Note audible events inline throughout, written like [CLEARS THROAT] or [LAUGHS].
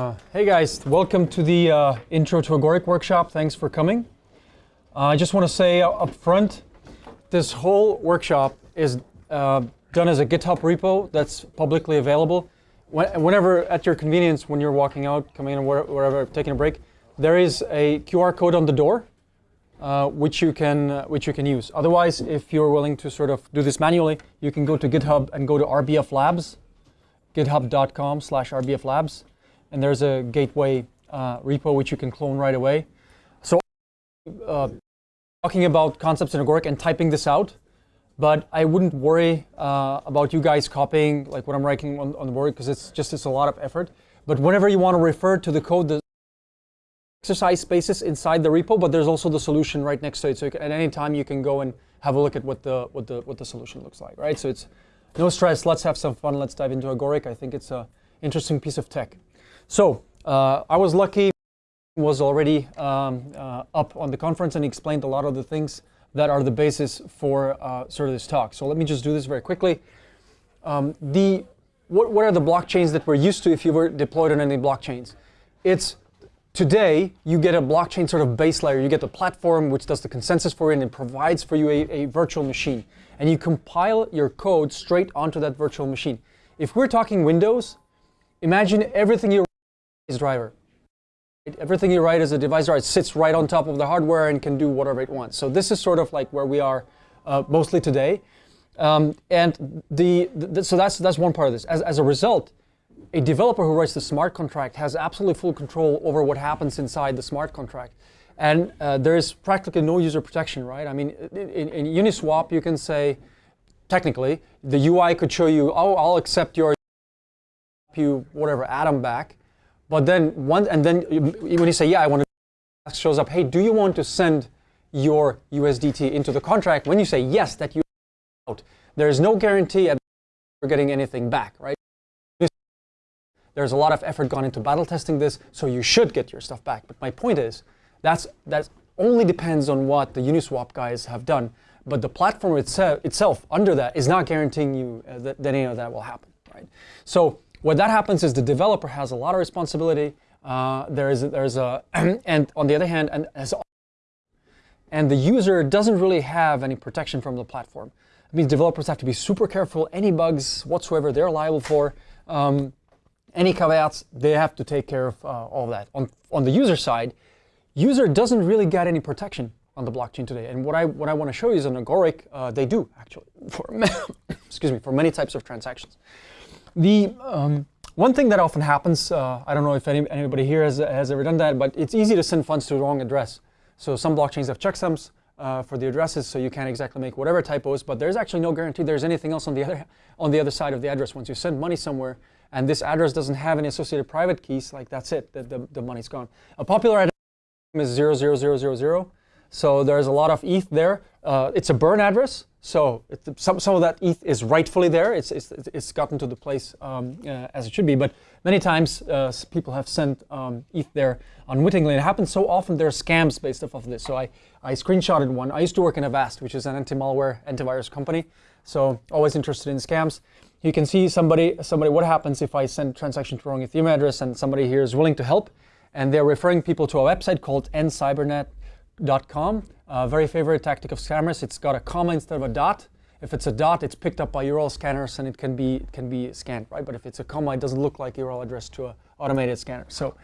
Uh, hey guys, welcome to the uh, Intro to Agoric workshop. Thanks for coming. Uh, I just want to say up front, this whole workshop is uh, done as a GitHub repo that's publicly available. Whenever, at your convenience, when you're walking out, coming in, wherever, taking a break, there is a QR code on the door, uh, which you can uh, which you can use. Otherwise, if you're willing to sort of do this manually, you can go to GitHub and go to RBF Labs, github.com/rbflabs, and there's a gateway uh, repo which you can clone right away. So, uh, talking about concepts in Agoric and typing this out, but I wouldn't worry uh, about you guys copying like what I'm writing on, on the board because it's just it's a lot of effort. But whenever you want to refer to the code, the exercise spaces inside the repo, but there's also the solution right next to it. So can, at any time you can go and have a look at what the what the what the solution looks like, right? So it's no stress. Let's have some fun. Let's dive into Agoric. I think it's a interesting piece of tech. So uh, I was lucky. Was already um, uh, up on the conference and explained a lot of the things that are the basis for uh, sort of this talk. So let me just do this very quickly. Um, the, what, what are the blockchains that we're used to if you were deployed on any blockchains? It's today you get a blockchain sort of base layer. You get the platform which does the consensus for you and provides for you a, a virtual machine. And you compile your code straight onto that virtual machine. If we're talking Windows, imagine everything you is driver. Everything you write as a device it sits right on top of the hardware and can do whatever it wants. So this is sort of like where we are uh, mostly today. Um, and the, the, so that's, that's one part of this. As, as a result, a developer who writes the smart contract has absolutely full control over what happens inside the smart contract. And uh, there is practically no user protection, right? I mean, in, in, Uniswap, you can say, technically, the UI could show you, oh, I'll accept your you whatever atom back. But then one, and then when you say, yeah, I want to, shows up, hey, do you want to send your USDT into the contract? When you say yes, that you out, there is no guarantee you're getting anything back, right? There's a lot of effort gone into battle testing this, so you should get your stuff back. But my point is, that's that only depends on what the Uniswap guys have done. But the platform itself, itself under that is not guaranteeing you uh, that, that any of that will happen, right? So what that happens is the developer has a lot of responsibility. Uh, there is there's a [CLEARS THROAT] and on the other hand, and as and the user doesn't really have any protection from the platform. It means developers have to be super careful. Any bugs whatsoever, they're liable for. Um, any caveats, they have to take care of uh, all that. On, on the user side, user doesn't really get any protection on the blockchain today. And what I what I want to show you is on Agoric, uh, they do actually for [COUGHS] excuse me for many types of transactions. The um, one thing that often happens, uh, I don't know if any, anybody here has, has ever done that, but it's easy to send funds to the wrong address. So some blockchains have checksums uh, for the addresses, so you can't exactly make whatever typos, but there's actually no guarantee there's anything else on the other [LAUGHS] on the other side of the address. Once you send money somewhere, and this address doesn't have any associated private keys, like that's it, the, the, the money's gone. A popular address is 00000, so there's a lot of ETH there. Uh, it's a burn address, so some, some of that ETH is rightfully there. It's, it's, it's gotten to the place um, uh, as it should be. But many times uh, people have sent um, ETH there unwittingly. It happens so often there are scams based off of this. So I, I screenshotted one. I used to work in Avast, which is an anti-malware, antivirus company. So always interested in scams. You can see somebody, somebody, what happens if I send transaction to the wrong Ethereum address and somebody here is willing to help. And they're referring people to a website called ncybernet.com. Uh, very favorite tactic of scammers. It's got a comma instead of a dot. If it's a dot, it's picked up by URL scanners and it can be can be scanned, right? But if it's a comma, it doesn't look like URL address to an automated scanner. So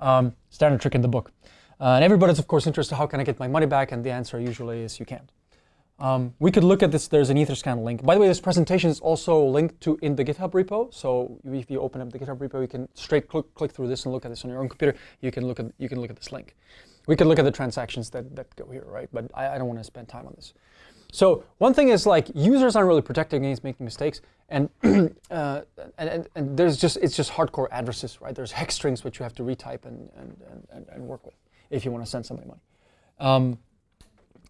um, standard trick in the book. Uh, and everybody's of course interested, how can I get my money back? And the answer usually is you can't. Um, we could look at this, there's an Etherscan link. By the way, this presentation is also linked to in the GitHub repo. So if you open up the GitHub repo, you can straight click, click through this and look at this on your own computer. You can look at, you can look at this link. We could look at the transactions that, that go here, right? But I, I don't want to spend time on this. So one thing is like users aren't really protected against making mistakes, and, [CLEARS THROAT] uh, and, and, and, there's just it's just hardcore addresses, right? There's hex strings which you have to retype and, and, and, and work with if you want to send somebody money. Um,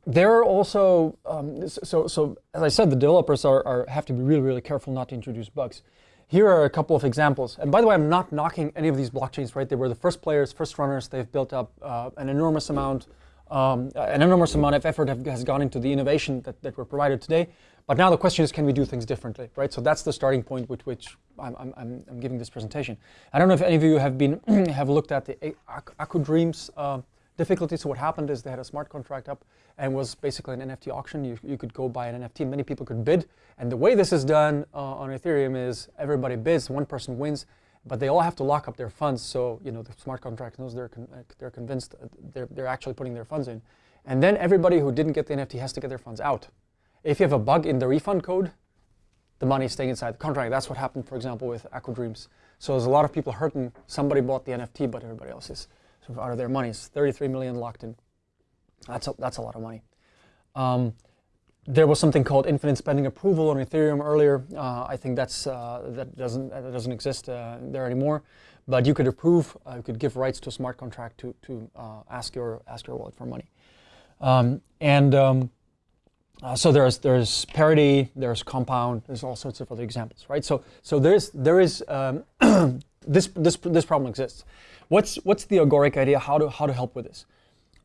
there are also um, so so as I said, the developers are, are have to be really really careful not to introduce bugs. Here are a couple of examples. And by the way, I'm not knocking any of these blockchains, right? They were the first players, first runners. They've built up uh, an enormous amount, um, an enormous amount of effort have, has gone into the innovation that, that were provided today. But now the question is, can we do things differently, right? So that's the starting point with which I'm, I'm, I'm giving this presentation. I don't know if any of you have been [CLEARS THROAT] have looked at the Aku Dreams uh, difficulty. So what happened is they had a smart contract up and was basically an NFT auction. You, you could go buy an NFT. Many people could bid. And the way this is done uh, on Ethereum is everybody bids, one person wins, but they all have to lock up their funds. So you know the smart contract knows they're con they're convinced they're they're actually putting their funds in, and then everybody who didn't get the NFT has to get their funds out. If you have a bug in the refund code, the money is staying inside the contract. That's what happened, for example, with Aku Dreams. So there's a lot of people hurting. Somebody bought the NFT, but everybody else is out of their money. It's 33 million locked in. That's a, that's a lot of money. Um, there was something called infinite spending approval on Ethereum earlier. Uh, I think that's uh, that doesn't that doesn't exist uh, there anymore. But you could approve, uh, you could give rights to a smart contract to to uh, ask your ask your wallet for money. Um, and um, uh, so there's there's parity, there's compound, there's all sorts of other examples, right? So so there's there is um, [CLEARS THROAT] this this this problem exists. What's what's the agoric idea? How to how to help with this?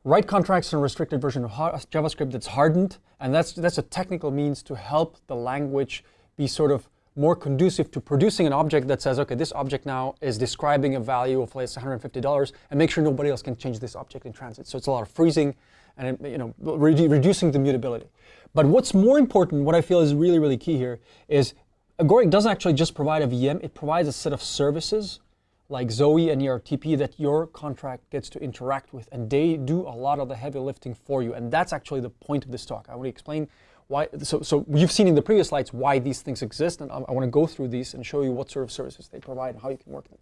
Write contracts in a restricted version of JavaScript that's hardened, and that's that's a technical means to help the language be sort of more conducive to producing an object that says, okay, this object now is describing a value of let's say $150, and make sure nobody else can change this object in transit. So it's a lot of freezing and you know re reducing the mutability. But what's more important, what I feel is really, really key here, is Agoric doesn't actually just provide a VM, it provides a set of services like Zoe and ERTP that your contract gets to interact with, and they do a lot of the heavy lifting for you. And that's actually the point of this talk. I want to explain why, so, so you've seen in the previous slides why these things exist, and I, I want to go through these and show you what sort of services they provide and how you can work them.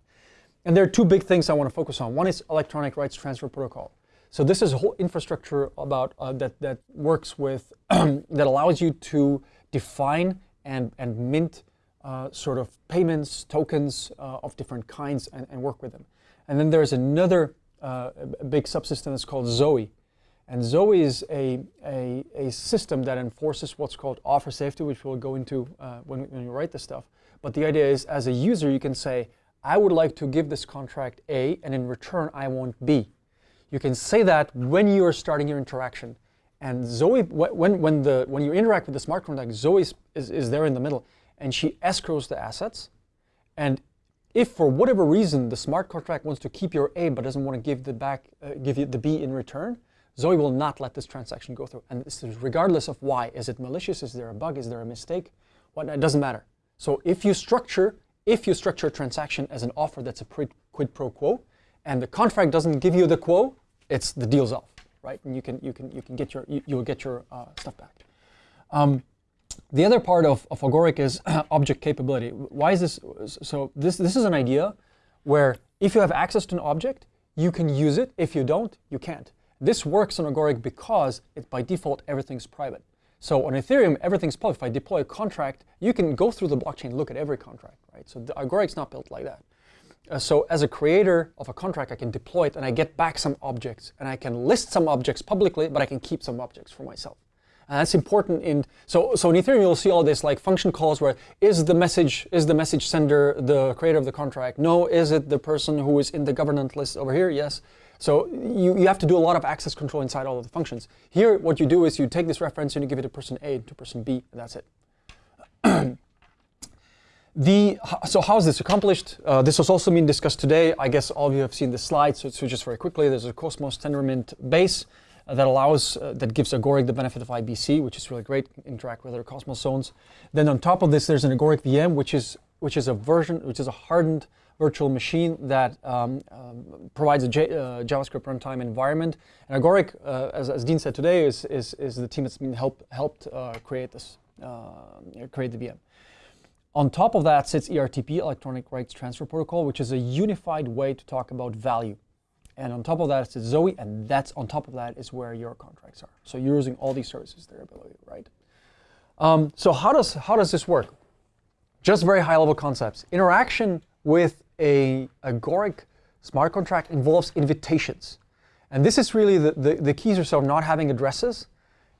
And there are two big things I want to focus on. One is electronic rights transfer protocol. So this is a whole infrastructure about uh, that that works with [CLEARS THROAT] that allows you to define and and mint uh, sort of payments tokens uh, of different kinds and, and, work with them. And then there's another uh, big subsystem that's called Zoe. And Zoe is a, a, a, system that enforces what's called offer safety, which we'll go into uh, when, when you write this stuff. But the idea is, as a user, you can say, I would like to give this contract A, and in return, I want B. You can say that when you are starting your interaction. And Zoe, when, when, the, when you interact with the smart contract, Zoe is, is, there in the middle and she escrows the assets. And if for whatever reason the smart contract wants to keep your A but doesn't want to give the back, uh, give you the B in return, Zoe will not let this transaction go through. And this is regardless of why. Is it malicious? Is there a bug? Is there a mistake? What it doesn't matter. So if you structure, if you structure a transaction as an offer that's a quid pro quo, and the contract doesn't give you the quo, it's the deal's off, right? And you can you can you can get your you, will get your uh, stuff back. Um, the other part of, of Agoric is [CLEARS THROAT] object capability. Why is this? So this this is an idea where if you have access to an object, you can use it. If you don't, you can't. This works on Agoric because it by default everything's private. So on Ethereum, everything's public. If I deploy a contract, you can go through the blockchain, look at every contract, right? So the Agoric's not built like that. Uh, so as a creator of a contract, I can deploy it and I get back some objects. And I can list some objects publicly, but I can keep some objects for myself. And that's important in, so, so in Ethereum you'll see all this like function calls where is the message, is the message sender the creator of the contract? No, is it the person who is in the governance list over here? Yes. So you, you have to do a lot of access control inside all of the functions. Here what you do is you take this reference and you give it to person A to person B, and that's it. [CLEARS THROAT] The, so how is this accomplished? Uh, this has also been discussed today. I guess all of you have seen the slide, so, so just very quickly, there's a Cosmos Tendermint base uh, that allows, uh, that gives Agoric the benefit of IBC, which is really great, interact with other Cosmos zones. Then on top of this, there's an Agoric VM, which is, which is a version, which is a hardened virtual machine that um, um, provides a J, uh, JavaScript runtime environment. And Agoric, uh, as, as, Dean said today, is, is, is the team that's been help, helped create this, create the VM. On top of that sits ERTP, Electronic Rights Transfer Protocol, which is a unified way to talk about value. And on top of that sits Zoe, and that's on top of that is where your contracts are. So you're using all these services there below you, right? Um, so how does, how does this work? Just very high level concepts. Interaction with a agoric smart contract involves invitations. And this is really the, the, the keys are so not having addresses.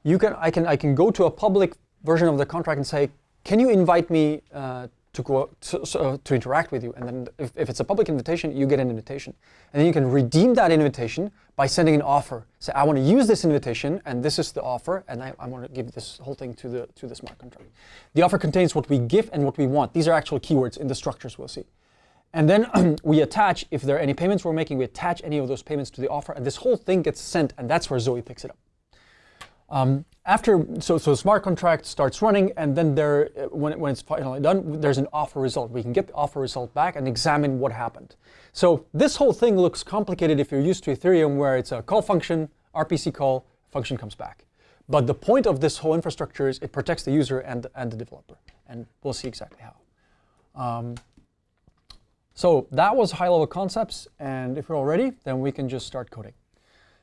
You can, I, can, I can go to a public version of the contract and say, can you invite me uh, to go to, uh, to interact with you. And then if, if it's a public invitation, you get an invitation. And then you can redeem that invitation by sending an offer. Say, I want to use this invitation, and this is the offer, and I, I want to give this whole thing to the to the smart contract. The offer contains what we give and what we want. These are actual keywords in the structures we'll see. And then [CLEARS THROAT] we attach, if there are any payments we're making, we attach any of those payments to the offer, and this whole thing gets sent, and that's where Zoe picks it up. Um, after, so, so smart contract starts running, and then there, when, when it's finally done, there's an offer result. We can get the offer result back and examine what happened. So this whole thing looks complicated if you're used to Ethereum, where it's a call function, RPC call, function comes back. But the point of this whole infrastructure is it protects the user and, and the developer, and we'll see exactly how. Um, so that was high-level concepts, and if we're all ready, then we can just start coding.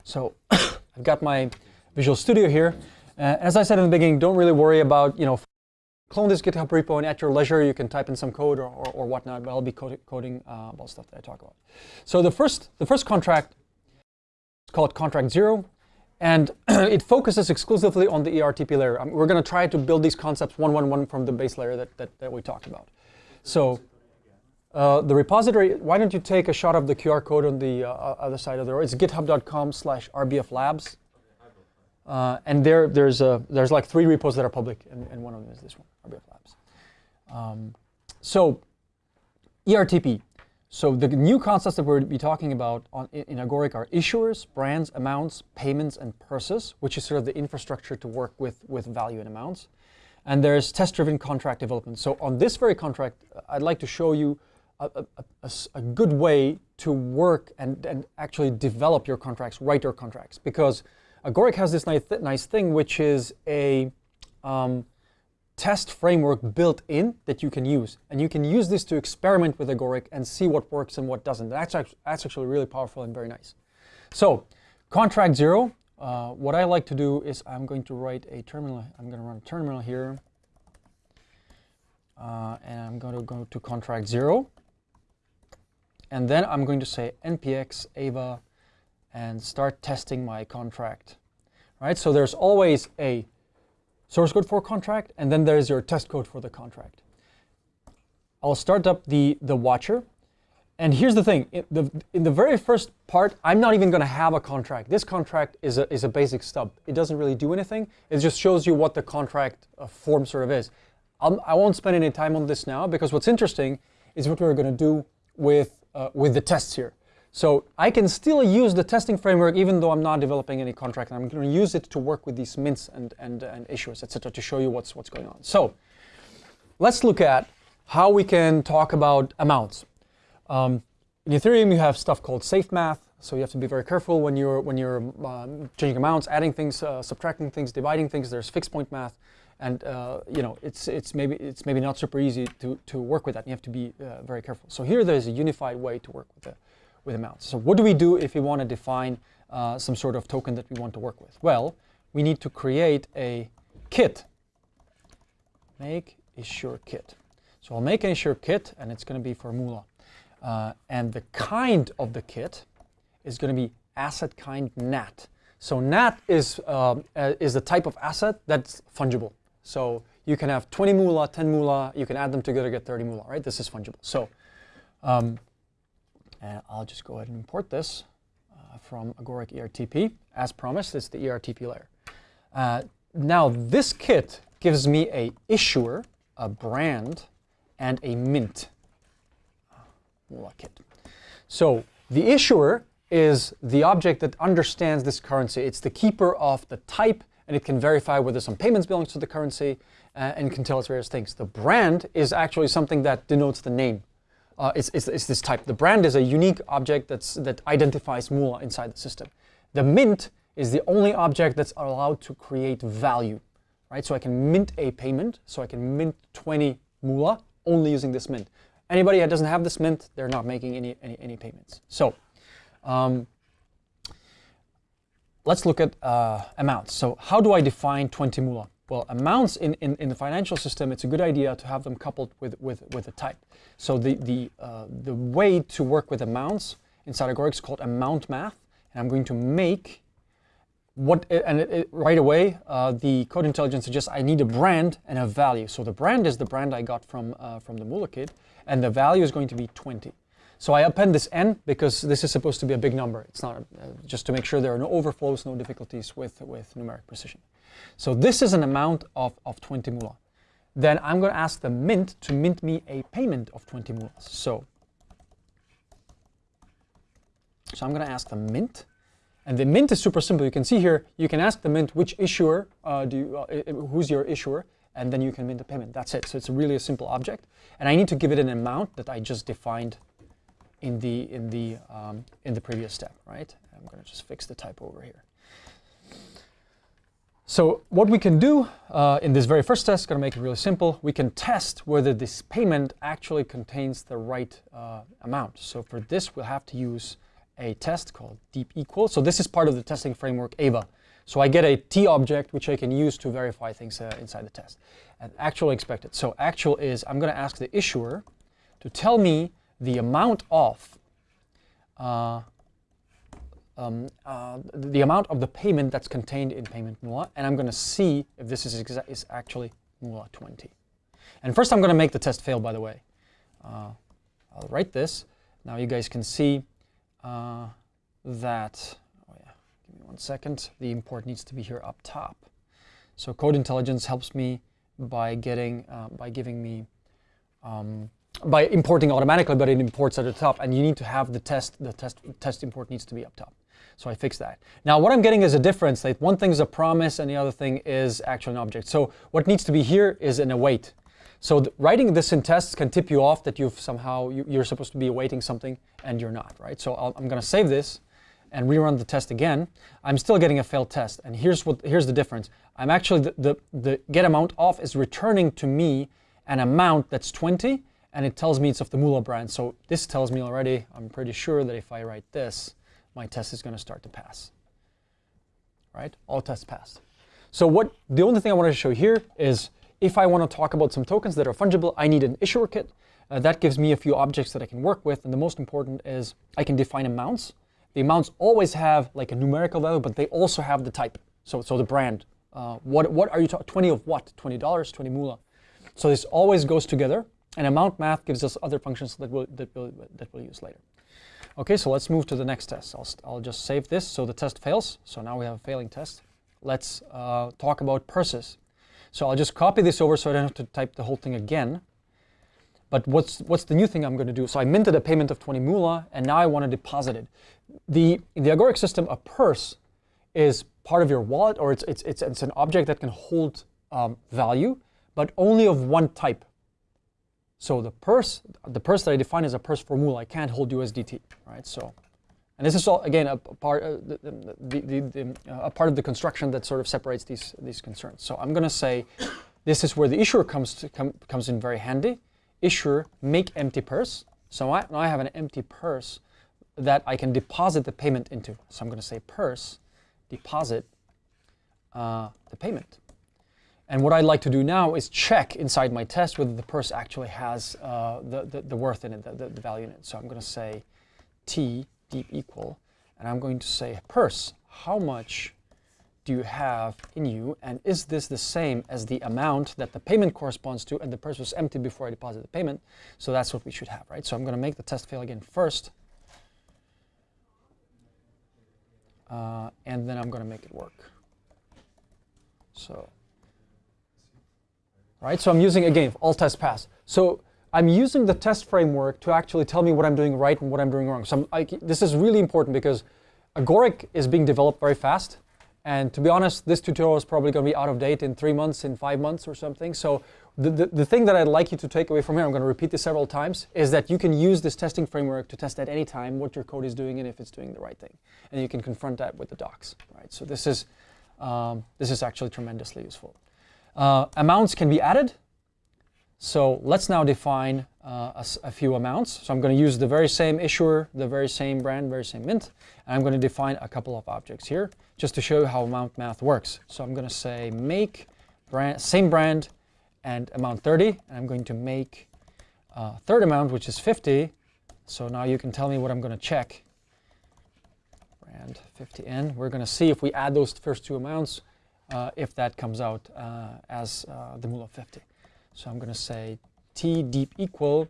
So [COUGHS] I've got my Visual Studio here. Uh, as I said in the beginning, don't really worry about, you know, clone this GitHub repo and at your leisure you can type in some code or, or, or whatnot, but I'll be coding, coding uh, about stuff that I talk about. So the first, the first contract is called contract zero, and [CLEARS THROAT] it focuses exclusively on the ERTP layer. Um, we're going to try to build these concepts one, one, one from the base layer that, that, that we talked about. So uh, the repository, why don't you take a shot of the QR code on the uh, other side of the road? It's github.com slash rbflabs. Uh, and there, there's, a, there's like three repos that are public, and, and one of them is this one, RBF Labs. Um, so ERTP. So the new concepts that we're be talking about on, in Agoric are issuers, brands, amounts, payments, and purses, which is sort of the infrastructure to work with, with value and amounts. And there's test-driven contract development. So on this very contract, I'd like to show you a, a, a, a good way to work and, and actually develop your contracts, write your contracts. Because Agoric has this nice, nice thing, which is a um, test framework built in that you can use. And you can use this to experiment with Agoric and see what works and what doesn't. That's actually, that's actually really powerful and very nice. So contract zero, uh, what I like to do is I'm going to write a terminal. I'm going to run a terminal here. Uh, and I'm going to go to contract zero. And then I'm going to say npx ava and start testing my contract. Right? So there's always a source code for contract, and then there's your test code for the contract. I'll start up the, the watcher. And here's the thing, in the, in the very first part, I'm not even going to have a contract. This contract is a, is a basic stub. It doesn't really do anything. It just shows you what the contract uh, form sort of is. I'll, I will not spend any time on this now because what's interesting is what we're going to do with, uh, with the tests here. So I can still use the testing framework even though I'm not developing any contract. I'm going to use it to work with these mints and, and, and issuers, etc., to show you what's, what's going on. So let's look at how we can talk about amounts. Um, in Ethereum, you have stuff called safe math. So you have to be very careful when you're, when you're um, changing amounts, adding things, uh, subtracting things, dividing things. There's fixed point math. And uh, you know, it's, it's, maybe, it's maybe not super easy to, to work with that. You have to be uh, very careful. So here there's a unified way to work with it with amounts. So what do we do if we want to define uh, some sort of token that we want to work with? Well, we need to create a kit. Make issuer kit. So I'll make an issuer kit, and it's going to be for Moolah. Uh, and the kind of the kit is going to be asset kind NAT. So NAT is, uh, is the type of asset that's fungible. So you can have 20 moolah, 10 moolah, you can add them together, to get 30 moolah, right? This is fungible. So um, and I'll just go ahead and import this uh, from Agoric ERTP. As promised, it's the ERTP layer. Uh, now this kit gives me a issuer, a brand, and a mint uh, kit. So the issuer is the object that understands this currency. It's the keeper of the type, and it can verify whether some payments belongs to the currency, uh, and can tell us various things. The brand is actually something that denotes the name uh, is, is, is, this type. The brand is a unique object that's, that identifies Moolah inside the system. The mint is the only object that's allowed to create value, right? So I can mint a payment, so I can mint 20 Moolah only using this mint. Anybody that doesn't have this mint, they're not making any, any, any payments. So um, let's look at uh, amounts. So how do I define 20 Moolah? Well, amounts in, in, in, the financial system, it's a good idea to have them coupled with, with, with a type. So the, the, uh, the way to work with amounts inside Agoric is called amount math. And I'm going to make what and it, it, right away uh, the code intelligence suggests I need a brand and a value. So the brand is the brand I got from uh, from the Moola kit, and the value is going to be 20. So I append this n because this is supposed to be a big number. It's not uh, just to make sure there are no overflows, no difficulties with with numeric precision. So this is an amount of of 20 Moola. Then I'm going to ask the mint to mint me a payment of 20 Moolas. So so I'm going to ask the mint and the mint is super simple. You can see here, you can ask the mint which issuer, uh, do you, uh, who's your issuer, and then you can mint the payment. That's it. So it's really a simple object. And I need to give it an amount that I just defined in the, in the, um, in the previous step, right? I'm going to just fix the typo over here. So what we can do uh, in this very first test, going to make it really simple, we can test whether this payment actually contains the right uh, amount. So for this, we'll have to use a test called deep equal. So this is part of the testing framework AVA. So I get a T object which I can use to verify things uh, inside the test. And actual expected. So actual is I'm going to ask the issuer to tell me the amount of uh, um, uh, the amount of the payment that's contained in payment Moola, and I'm going to see if this is, is actually Moola 20. And first I'm going to make the test fail, by the way. Uh, I'll write this. Now you guys can see uh, that, oh yeah, give me one second, the import needs to be here up top. So code intelligence helps me by getting, uh, by giving me, um, by importing automatically, but it imports at the top, and you need to have the test, the test, test import needs to be up top. So I fixed that. Now what I'm getting is a difference. Like one thing is a promise and the other thing is actually an object. So what needs to be here is an await. So writing this in tests can tip you off that you've somehow, you, are supposed to be awaiting something and you're not, right? So i am going to save this and rerun the test again. I'm still getting a failed test. And here's what here's the difference. I'm actually, the, the, the get amount of is returning to me an amount that's 20 and it tells me it's of the Moola brand. So this tells me already, I'm pretty sure that if I write this, my test is going to start to pass. Right? All tests passed. So what the only thing I wanted to show here is if I want to talk about some tokens that are fungible, I need an issuer kit. Uh, that gives me a few objects that I can work with. And the most important is I can define amounts. The amounts always have like a numerical value, but they also have the type. So, so the brand. Uh, what, what are you talking, 20 of what? $20, 20 moolah. So this always goes together. And amount math gives us other functions that we'll, that we'll, that we'll use later. Okay, so let's move to the next test. I'll, I'll just save this so the test fails. So now we have a failing test. Let's uh, talk about purses. So I'll just copy this over so I don't have to type the whole thing again. But what's, what's the new thing I'm going to do? So I minted a payment of 20 moolah, and now I want to deposit it. The, the Agoric system, a purse is part of your wallet, or it's, it's, it's, it's an object that can hold um, value, but only of one type. So the purse, the purse that I define as a purse for moolah, I can't hold USDT, right? So and this is all, again, a, part, uh, the, the, the, uh, a part of the construction that sort of separates these, these concerns. So I'm going to say this is where the issuer comes, to, com, comes in very handy. Issuer, make empty purse. So I, now I have an empty purse that I can deposit the payment into. So I'm going to say purse, deposit uh, the payment. And what I'd like to do now is check inside my test whether the purse actually has uh, the, the, the, worth in it, the, the, the value in it. So I'm going to say t deep equal. And I'm going to say, purse, how much do you have in you? And is this the same as the amount that the payment corresponds to? And the purse was empty before I deposited the payment. So that's what we should have, right? So I'm going to make the test fail again first. Uh, and then I'm going to make it work. So, right? So I'm using, again, all tests pass. So I'm using the test framework to actually tell me what I'm doing right and what I'm doing wrong. So I, this is really important because Agoric is being developed very fast. And to be honest, this tutorial is probably going to be out of date in three months, in five months or something. So the, the, the, thing that I'd like you to take away from here, I'm going to repeat this several times, is that you can use this testing framework to test at any time what your code is doing and if it's doing the right thing. And you can confront that with the docs. Right? So this is, um, this is actually tremendously useful. Uh, amounts can be added. So let's now define uh, a, a, few amounts. So I'm going to use the very same issuer, the very same brand, very same mint, and I'm going to define a couple of objects here just to show you how amount math works. So I'm going to say make brand, same brand and amount 30, and I'm going to make uh, third amount, which is 50. So now you can tell me what I'm going to check. brand 50n. We're going to see if we add those first two amounts, if that comes out uh, as uh, the of 50. So I'm going to say t deep equal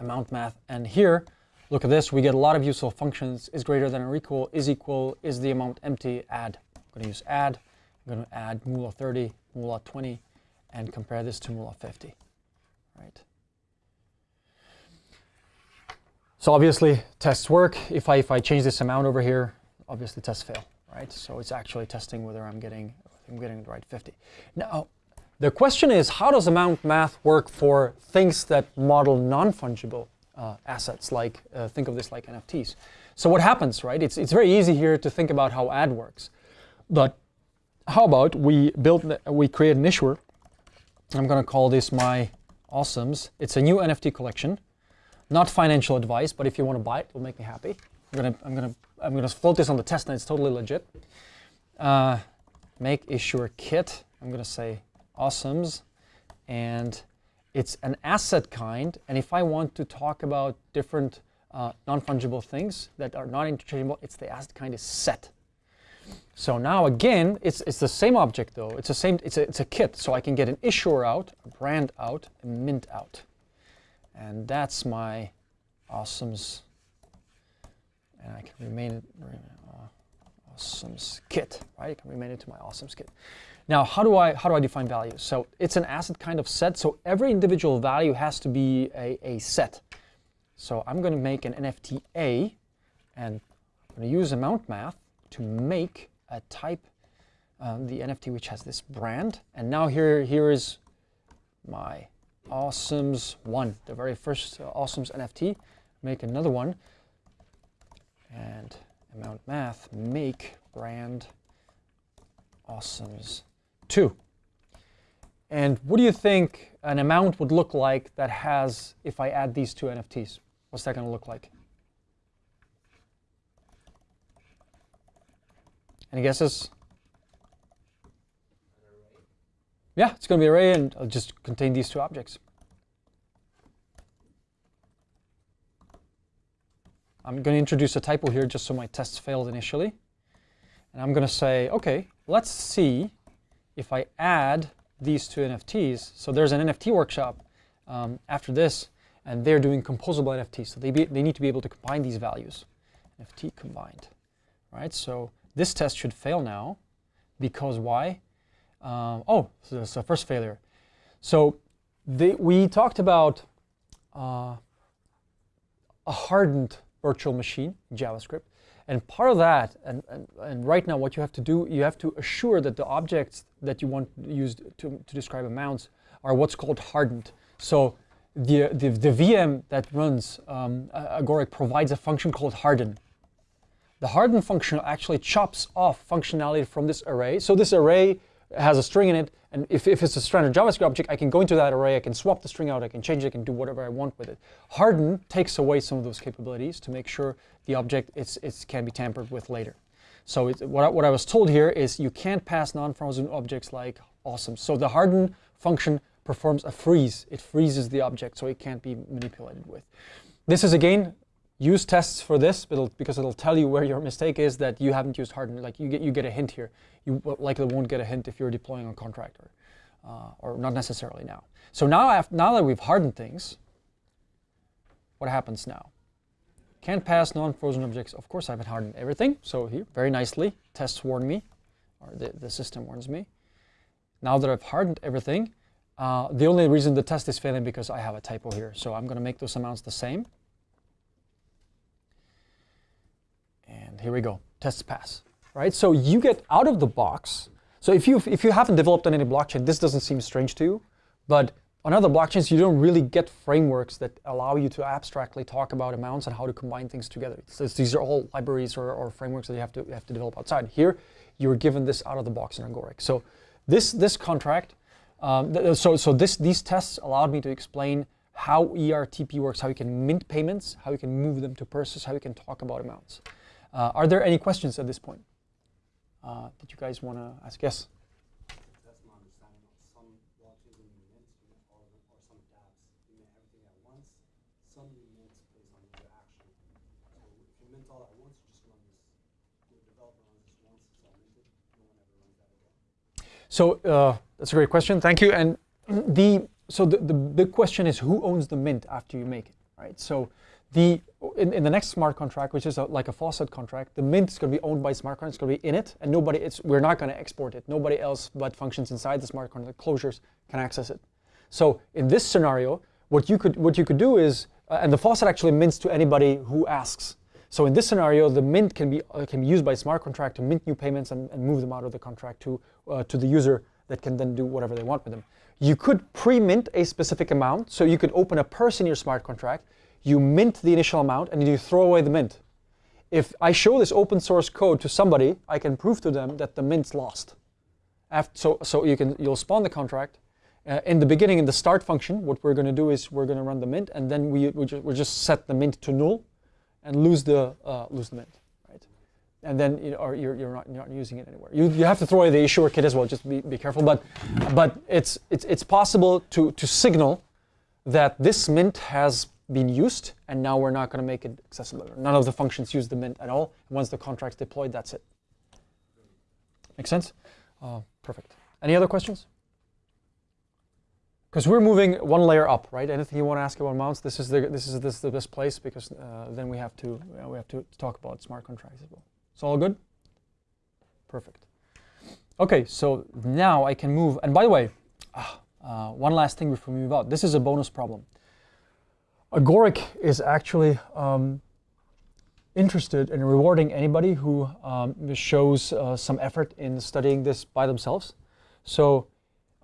amount math. And here, look at this. We get a lot of useful functions. Is greater than or equal, is equal, is the amount empty, add. I'm going to use add. I'm going to add of 30, of 20, and compare this to of 50. Right. So obviously tests work. If I, if I change this amount over here, obviously tests fail, right? So it's actually testing whether I'm getting, I'm getting the right 50. Now, the question is, how does amount math work for things that model non-fungible uh, assets, like, uh, think of this like NFTs. So what happens, right? It's, it's very easy here to think about how add works. But how about we build, we create an issuer. I'm going to call this my awesomes. It's a new NFT collection. Not financial advice, but if you want to buy it, it'll make me happy. I'm gonna, I'm gonna, I'm gonna float this on the test, and it's totally legit. Uh, make issuer kit. I'm gonna say awesomes, and it's an asset kind. And if I want to talk about different uh, non-fungible things that are not interchangeable, it's the asset kind is set. So now again, it's, it's the same object though. It's the same, it's a, it's a kit. So I can get an issuer out, a brand out, a mint out. And that's my awesomes. And I can rename it uh, awesomes kit, right? I can rename it to my awesomes kit. Now, how do I how do I define values? So it's an asset kind of set. So every individual value has to be a, a set. So I'm going to make an NFT A, and I'm going to use amount math to make a type, um, the NFT which has this brand. And now here here is my awesomes one, the very first uh, awesomes NFT. Make another one and amount math make brand awesomes two. And what do you think an amount would look like that has, if I add these two NFTs? What's that going to look like? Any guesses? Yeah, it's going to be array and I'll just contain these two objects. I'm going to introduce a typo here just so my tests failed initially. And I'm going to say, okay, let's see if I add these two NFTs. So there's an NFT workshop um, after this, and they're doing composable NFTs. So they, be, they need to be able to combine these values. NFT combined, right? So this test should fail now because why? Um, oh, so that's the first failure. So we talked about uh, a hardened virtual machine in JavaScript. And part of that, and, and, and, right now what you have to do, you have to assure that the objects that you want used to, to describe amounts are what's called hardened. So the, the, the VM that runs um, Agoric provides a function called harden. The harden function actually chops off functionality from this array. So this array has a string in it, and if, if it's a standard JavaScript object, I can go into that array, I can swap the string out, I can change it, I can do whatever I want with it. Harden takes away some of those capabilities to make sure the object it's, it's can be tampered with later. So what, I, what I was told here is you can't pass non-frozen objects like awesome. So the harden function performs a freeze. It freezes the object so it can't be manipulated with. This is again use tests for this it'll, because it'll tell you where your mistake is that you haven't used hardened. Like you get, you get a hint here. You likely won't get a hint if you're deploying a contractor, uh, or not necessarily now. So now, now that we've hardened things, what happens now? Can't pass non-frozen objects. Of course, I haven't hardened everything. So here, very nicely, tests warn me, or the, the system warns me. Now that I've hardened everything, uh, the only reason the test is failing because I have a typo here. So I'm going to make those amounts the same. And here we go, tests pass, right? So you get out of the box. So if you if you haven't developed on any blockchain, this doesn't seem strange to you, but on other blockchains, you don't really get frameworks that allow you to abstractly talk about amounts and how to combine things together. So these are all libraries or, or, frameworks that you have to have to develop outside. Here, you're given this out of the box in Agoric. So this this contract, um, th so so this these tests allowed me to explain how ERTP works, how you can mint payments, how you can move them to purses, how you can talk about amounts. Uh, are there any questions at this point? Uh, did you guys want to ask? Yes? That's my understanding of some blockchains in the mint, you mint all of them, or some dApps, you mint everything at once. Some you mint based on your action. So if you mint all at once, you just run this developer runs this once, it's all minted, no one ever runs that again. So uh, that's a great question. Thank you. And the so the, the big question is who owns the mint after you make it, right? So the in, in the next smart contract, which is a, like a faucet contract, the mint is going to be owned by smart contract. It's going to be in it, and nobody. It's we're not going to export it. Nobody else but functions inside the smart contract closures can access it. So in this scenario, what you could what you could do is, uh, and the faucet actually mints to anybody who asks. So in this scenario, the mint can be uh, can be used by smart contract to mint new payments and, and move them out of the contract to uh, to the user that can then do whatever they want with them. You could pre-mint a specific amount, so you could open a purse in your smart contract. You mint the initial amount and you throw away the mint. If I show this open source code to somebody, I can prove to them that the mint's lost. After, so so you can you'll spawn the contract. Uh, in the beginning, in the start function, what we're going to do is we're going to run the mint, and then we we just, we just set the mint to null, and lose the uh, lose the mint, right? And then you or you're, you're not you're not using it anywhere. You, you have to throw away the issuer kit as well. Just be, be careful. But but it's it's it's possible to to signal that this mint has been used, and now we're not going to make it accessible. None of the functions use the mint at all. Once the contract's deployed, that's it. Make sense? Uh, perfect. Any other questions? Because we're moving one layer up, right? Anything you want to ask about mounts? This is the this is this the best place because uh, then we have to uh, we have to talk about smart contracts as well. It's all good. Perfect. Okay, so now I can move. And by the way, ah, uh, one last thing before we move out. This is a bonus problem. Agoric is actually um, interested in rewarding anybody who um, shows uh, some effort in studying this by themselves. So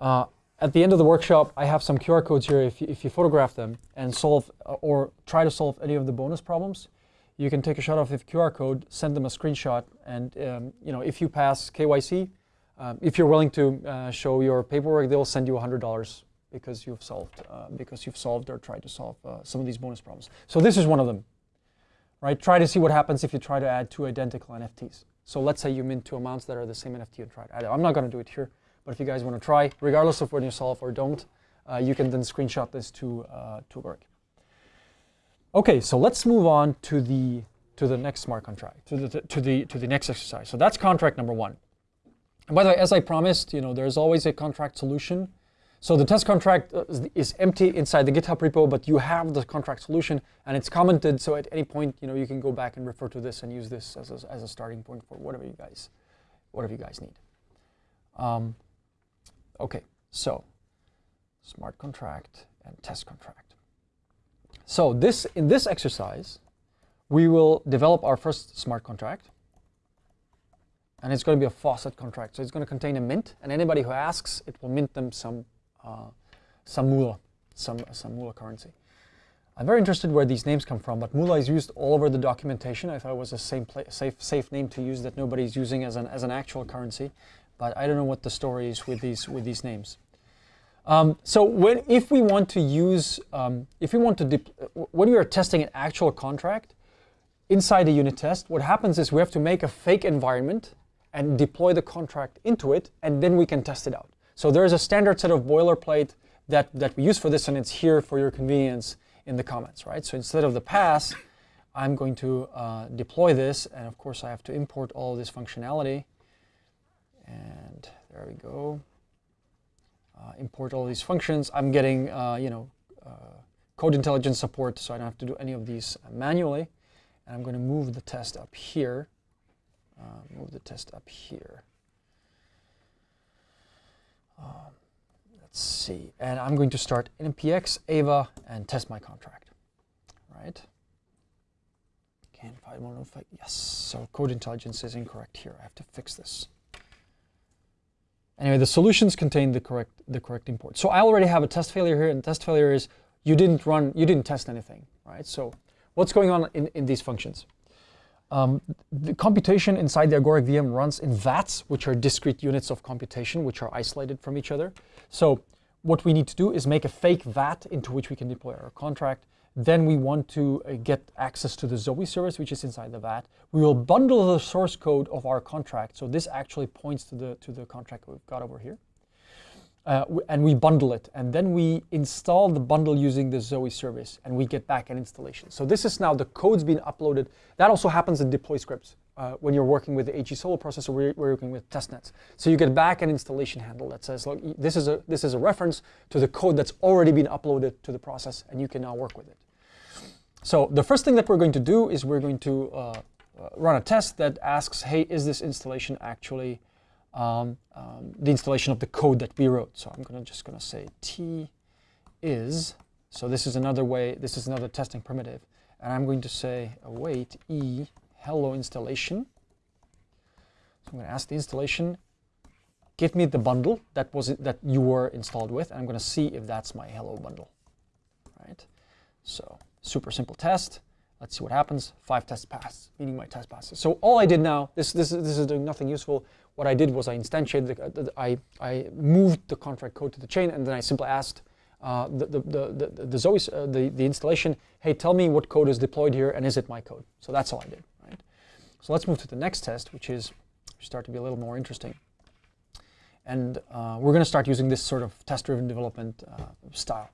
uh, at the end of the workshop, I have some QR codes here. If you, if you photograph them and solve uh, or try to solve any of the bonus problems, you can take a shot of the QR code, send them a screenshot, and um, you know if you pass KYC, um, if you're willing to uh, show your paperwork, they'll send you $100 because you've solved uh, because you've solved or tried to solve uh, some of these bonus problems. So this is one of them, right? Try to see what happens if you try to add two identical NFTs. So let's say you mint two amounts that are the same NFT and try to add it. I'm not going to do it here, but if you guys want to try, regardless of whether you solve or don't, uh, you can then screenshot this to uh, to work. Okay, so let's move on to the to the next smart contract, to the to the to the next exercise. So that's contract number one. And by the way, as I promised, you know, there's always a contract solution. So the test contract uh, is- empty inside the GitHub repo, but you have the contract solution and it's commented. So at any point, you know, you can go back and refer to this and use this as a, as a starting point for whatever you guys, whatever you guys need. Um, okay, so smart contract and test contract. So this in this exercise, we will develop our first smart contract. And it's going to be a faucet contract. So it's going to contain a mint, and anybody who asks, it will mint them some some moolah, some some moolah currency. I'm very interested where these names come from, but moolah is used all over the documentation. I thought it was a same safe safe name to use that nobody's using as an as an actual currency, but I don't know what the story is with these with these names. Um, so when if we want to use um, if we want to when we are testing an actual contract inside a unit test, what happens is we have to make a fake environment and deploy the contract into it, and then we can test it out. So there is a standard set of boilerplate that, that we use for this, and it's here for your convenience in the comments, right? So instead of the pass, I'm going to uh, deploy this, and of course I have to import all this functionality. And there we go. Uh, import all these functions. I'm getting, uh, you know, uh, code intelligence support, so I don't have to do any of these manually. And I'm going to move the test up here. Uh, move the test up here. Um, let's see. And I'm going to start npx, ava, and test my contract. Right? Can't find one of Yes. So code intelligence is incorrect here. I have to fix this. Anyway, the solutions contain the correct the correct import. So I already have a test failure here, and test failure is you didn't run, you didn't test anything, right? So what's going on in, in these functions? Um, the computation inside the Agoric VM runs in VATs, which are discrete units of computation, which are isolated from each other. So what we need to do is make a fake VAT into which we can deploy our contract. Then we want to uh, get access to the Zoe service, which is inside the VAT. We will bundle the source code of our contract. So this actually points to the, to the contract we've got over here. Uh, and we bundle it. And then we install the bundle using the Zoe service and we get back an installation. So this is now the code's been uploaded. That also happens in deploy scripts. uh, when you're working with the AG Solo processor, we're, we're working with testnets. So you get back an installation handle that says, look, this is a this is a reference to the code that's already been uploaded to the process, and you can now work with it. So the first thing that we're going to do is we're going to uh, uh, run a test that asks, hey, is this installation actually um, um, the installation of the code that we wrote? So I'm gonna just gonna say t is. So this is another way. This is another testing primitive, and I'm going to say await e hello installation. So I'm going to ask the installation, give me the bundle that was it, that you were installed with, and I'm going to see if that's my hello bundle. Right. So super simple test. Let's see what happens. Five tests pass, meaning my test passes. So all I did now, this this is, this is doing nothing useful. What I did was I instantiated, the, uh, I I moved the contract code to the chain, and then I simply asked uh, the, the, the, the, the uh, the, the installation, hey, tell me what code is deployed here and is it my code? So that's all I did, right? So let's move to the next test, which is start to be a little more interesting. And uh, we're going to start using this sort of test-driven development uh, style.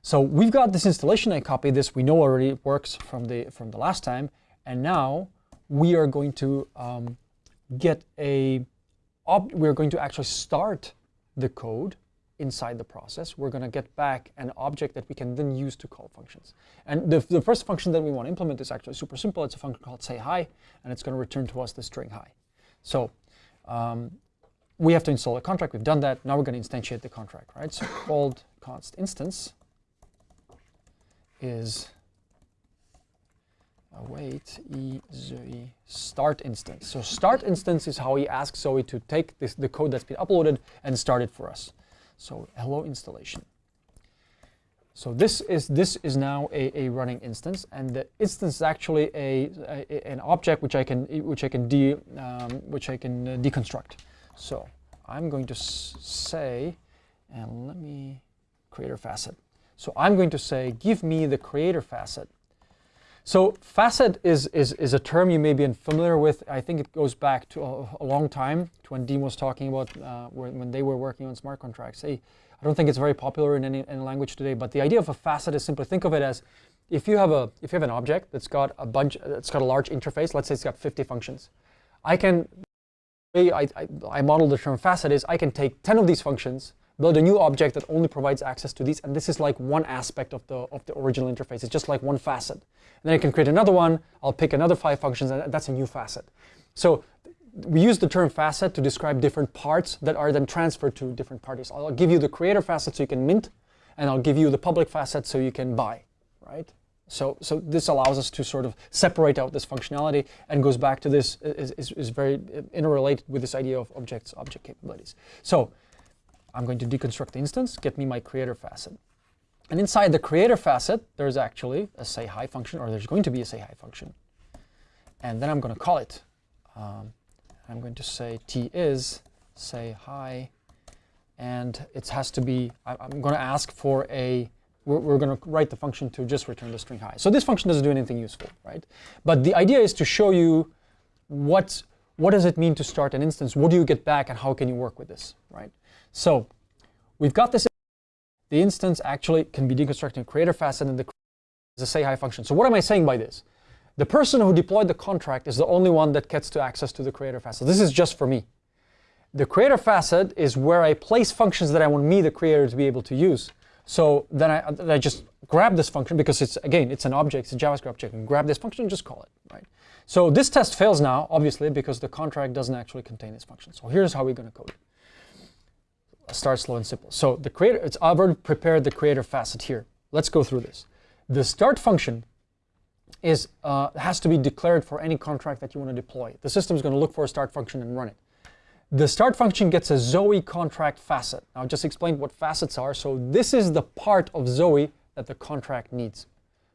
So we've got this installation. I copied this. We know already works from the from the last time. And now we are going to um, get a. we're going to actually start the code inside the process, we're going to get back an object that we can then use to call functions. And the, the first function that we want to implement is actually super simple. It's a function called say hi, and it's going to return to us the string hi. So um, we have to install a contract. We've done that. Now we're going to instantiate the contract, right? So called const instance is await e Zoe start instance. So start instance is how we ask Zoe to take this, the code that's been uploaded and start it for us. So hello installation. So this is this is now a, a running instance, and the instance is actually a, a an object which I can which I can de um, which I can uh, deconstruct. So I'm going to say, and let me creator facet. So I'm going to say, give me the creator facet so facet is, is, is a term you may be unfamiliar with. I think it goes back to a, a long time to when Dean was talking about uh, when, when, they were working on smart contracts. Hey, I don't think it's very popular in any, any language today, but the idea of a facet is simply think of it as if you have a if you have an object that's got a bunch that's got a large interface, let's say it's got 50 functions. I can I, I, I model the term facet is I can take 10 of these functions build a new object that only provides access to these. And this is like one aspect of the, of the original interface. It's just like one facet. And then I can create another one. I'll pick another five functions, and that's a new facet. So we use the term facet to describe different parts that are then transferred to different parties. I'll give you the creator facet so you can mint, and I'll give you the public facet so you can buy, right? So, so this allows us to sort of separate out this functionality and goes back to this, is, is, is very interrelated with this idea of objects, object capabilities. So I'm going to deconstruct the instance, get me my creator facet. And inside the creator facet, there's actually a say hi function, or there's going to be a say hi function. And then I'm going to call it. Um, I'm going to say t is say hi, and it has to be, I, am going to ask for a, we're, we're going to write the function to just return the string hi. So this function doesn't do anything useful, right? But the idea is to show you what, what does it mean to start an instance, what do you get back, and how can you work with this, right? So we've got this. The instance actually can be deconstructed in creator facet and the is a say hi function. So what am I saying by this? The person who deployed the contract is the only one that gets to access to the creator facet. This is just for me. The creator facet is where I place functions that I want me, the creator, to be able to use. So then I, then I just grab this function because it's, again, it's an object, it's a JavaScript object, and grab this function and just call it, right? So this test fails now, obviously, because the contract doesn't actually contain this function. So here's how we're going to code it start slow and simple. So the creator, it's I've already prepared the creator facet here. Let's go through this. The start function is uh, has to be declared for any contract that you want to deploy. The system is going to look for a start function and run it. The start function gets a Zoe contract facet. Now I just explained what facets are. So this is the part of Zoe that the contract needs.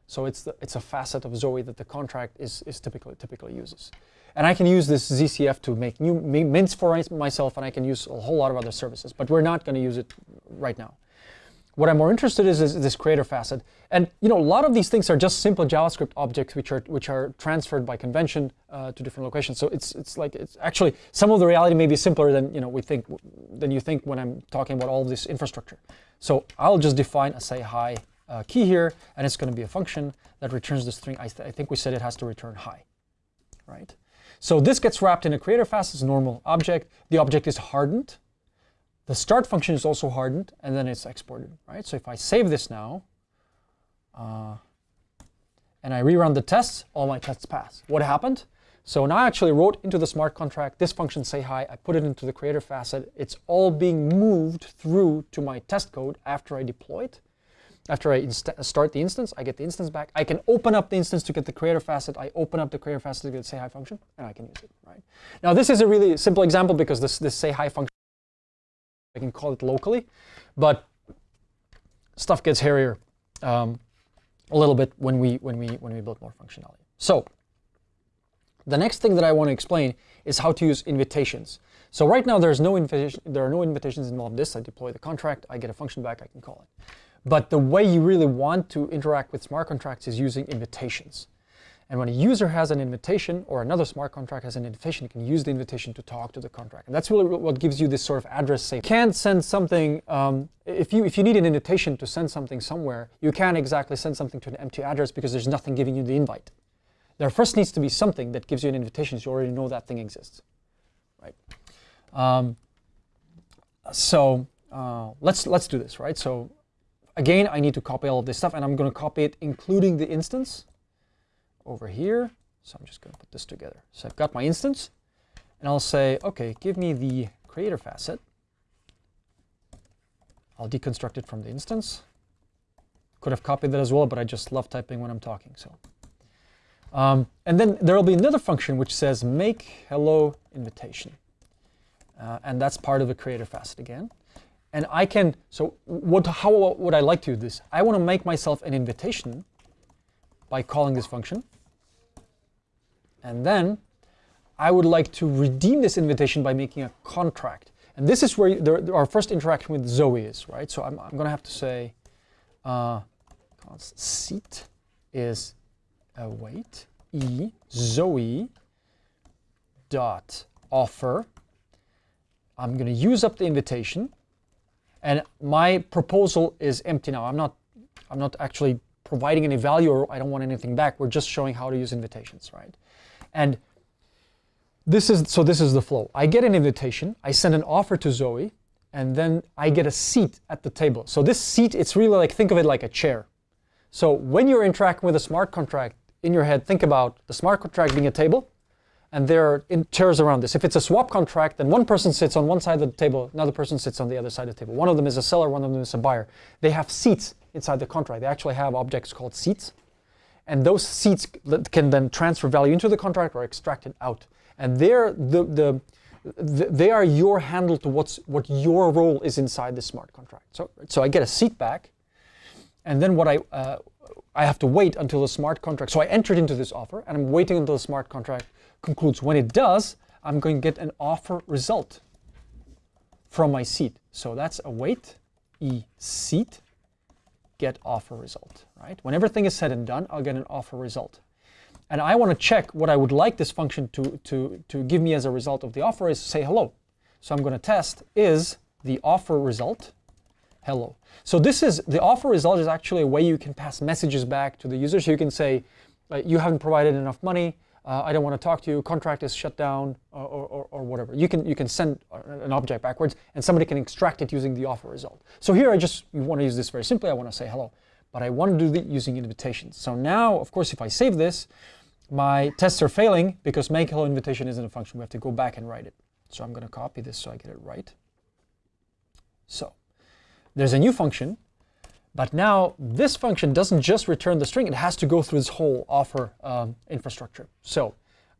So it's the, it's a facet of Zoe that the contract is, is typically typically uses. And I can use this ZCF to make new mints for myself, and I can use a whole lot of other services. But we're not going to use it right now. What I'm more interested in is, is this creator facet. And you know, a lot of these things are just simple JavaScript objects which are which are transferred by convention uh, to different locations. So it's it's like it's actually some of the reality may be simpler than you know we think than you think when I'm talking about all this infrastructure. So I'll just define a say hi uh, key here, and it's going to be a function that returns the string. I, th I think we said it has to return hi, right? So this gets wrapped in a creator facet as a normal object. The object is hardened. The start function is also hardened, and then it's exported, right? So if I save this now, uh, and I rerun the tests, all my tests pass. What happened? So now I actually wrote into the smart contract this function say hi, I put it into the creator facet. It's all being moved through to my test code after I deploy it. After I start the instance, I get the instance back. I can open up the instance to get the creator facet. I open up the creator facet to get the say hi function, and I can use it, right? Now this is a really simple example because this, this say hi function, I can call it locally, but stuff gets hairier um, a little bit when we, when, we, when we build more functionality. So the next thing that I want to explain is how to use invitations. So right now there's no invitation, there are no invitations involved in this. I deploy the contract, I get a function back, I can call it. But the way you really want to interact with smart contracts is using invitations. And when a user has an invitation or another smart contract has an invitation, you can use the invitation to talk to the contract. And that's really what gives you this sort of address safe. You can't send something, um, if, you, if you need an invitation to send something somewhere, you can't exactly send something to an empty address because there's nothing giving you the invite. There first needs to be something that gives you an invitation so you already know that thing exists. Right? Um, so uh, let's, let's do this, right? So again, I need to copy all of this stuff, and I'm going to copy it including the instance over here. So I'm just going to put this together. So I've got my instance, and I'll say, OK, give me the creator facet. I'll deconstruct it from the instance. Could have copied that as well, but I just love typing when I'm talking. So, um, And then there will be another function which says make hello invitation. Uh, and that's part of the creator facet again. And I can, so what, how would I like to do this? I want to make myself an invitation by calling this function. And then I would like to redeem this invitation by making a contract. And this is where the, our first interaction with Zoe is, right? So I'm, I'm going to have to say uh, seat is await e Zoe dot offer. I'm going to use up the invitation and my proposal is empty now. I'm not, I'm not actually providing any value or I don't want anything back. We're just showing how to use invitations, right? And this is, so this is the flow. I get an invitation, I send an offer to Zoe, and then I get a seat at the table. So this seat, it's really like, think of it like a chair. So when you're interacting with a smart contract in your head, think about the smart contract being a table, and there are chairs around this. If it's a swap contract, then one person sits on one side of the table, another person sits on the other side of the table. One of them is a seller, one of them is a buyer. They have seats inside the contract. They actually have objects called seats. And those seats can then transfer value into the contract or extract it out. And they're the, the, the, they are your handle to what's, what your role is inside the smart contract. So, so I get a seat back, and then what I, uh, I have to wait until the smart contract. So I entered into this offer, and I'm waiting until the smart contract concludes. When it does, I'm going to get an offer result from my seat. So that's await e seat get offer result, right? When everything is said and done, I'll get an offer result. And I want to check what I would like this function to, to, to give me as a result of the offer is say hello. So I'm going to test is the offer result hello. So this is the offer result is actually a way you can pass messages back to the user. So you can say, uh, you haven't provided enough money, uh, I don't want to talk to you, contract is shut down, or, or, or, whatever. You can, you can send an object backwards, and somebody can extract it using the offer result. So here I just want to use this very simply. I want to say hello, but I want to do it using invitations. So now, of course, if I save this, my tests are failing because make hello invitation isn't a function. We have to go back and write it. So I'm going to copy this so I get it right. So there's a new function but now this function doesn't just return the string, it has to go through this whole offer um, infrastructure. So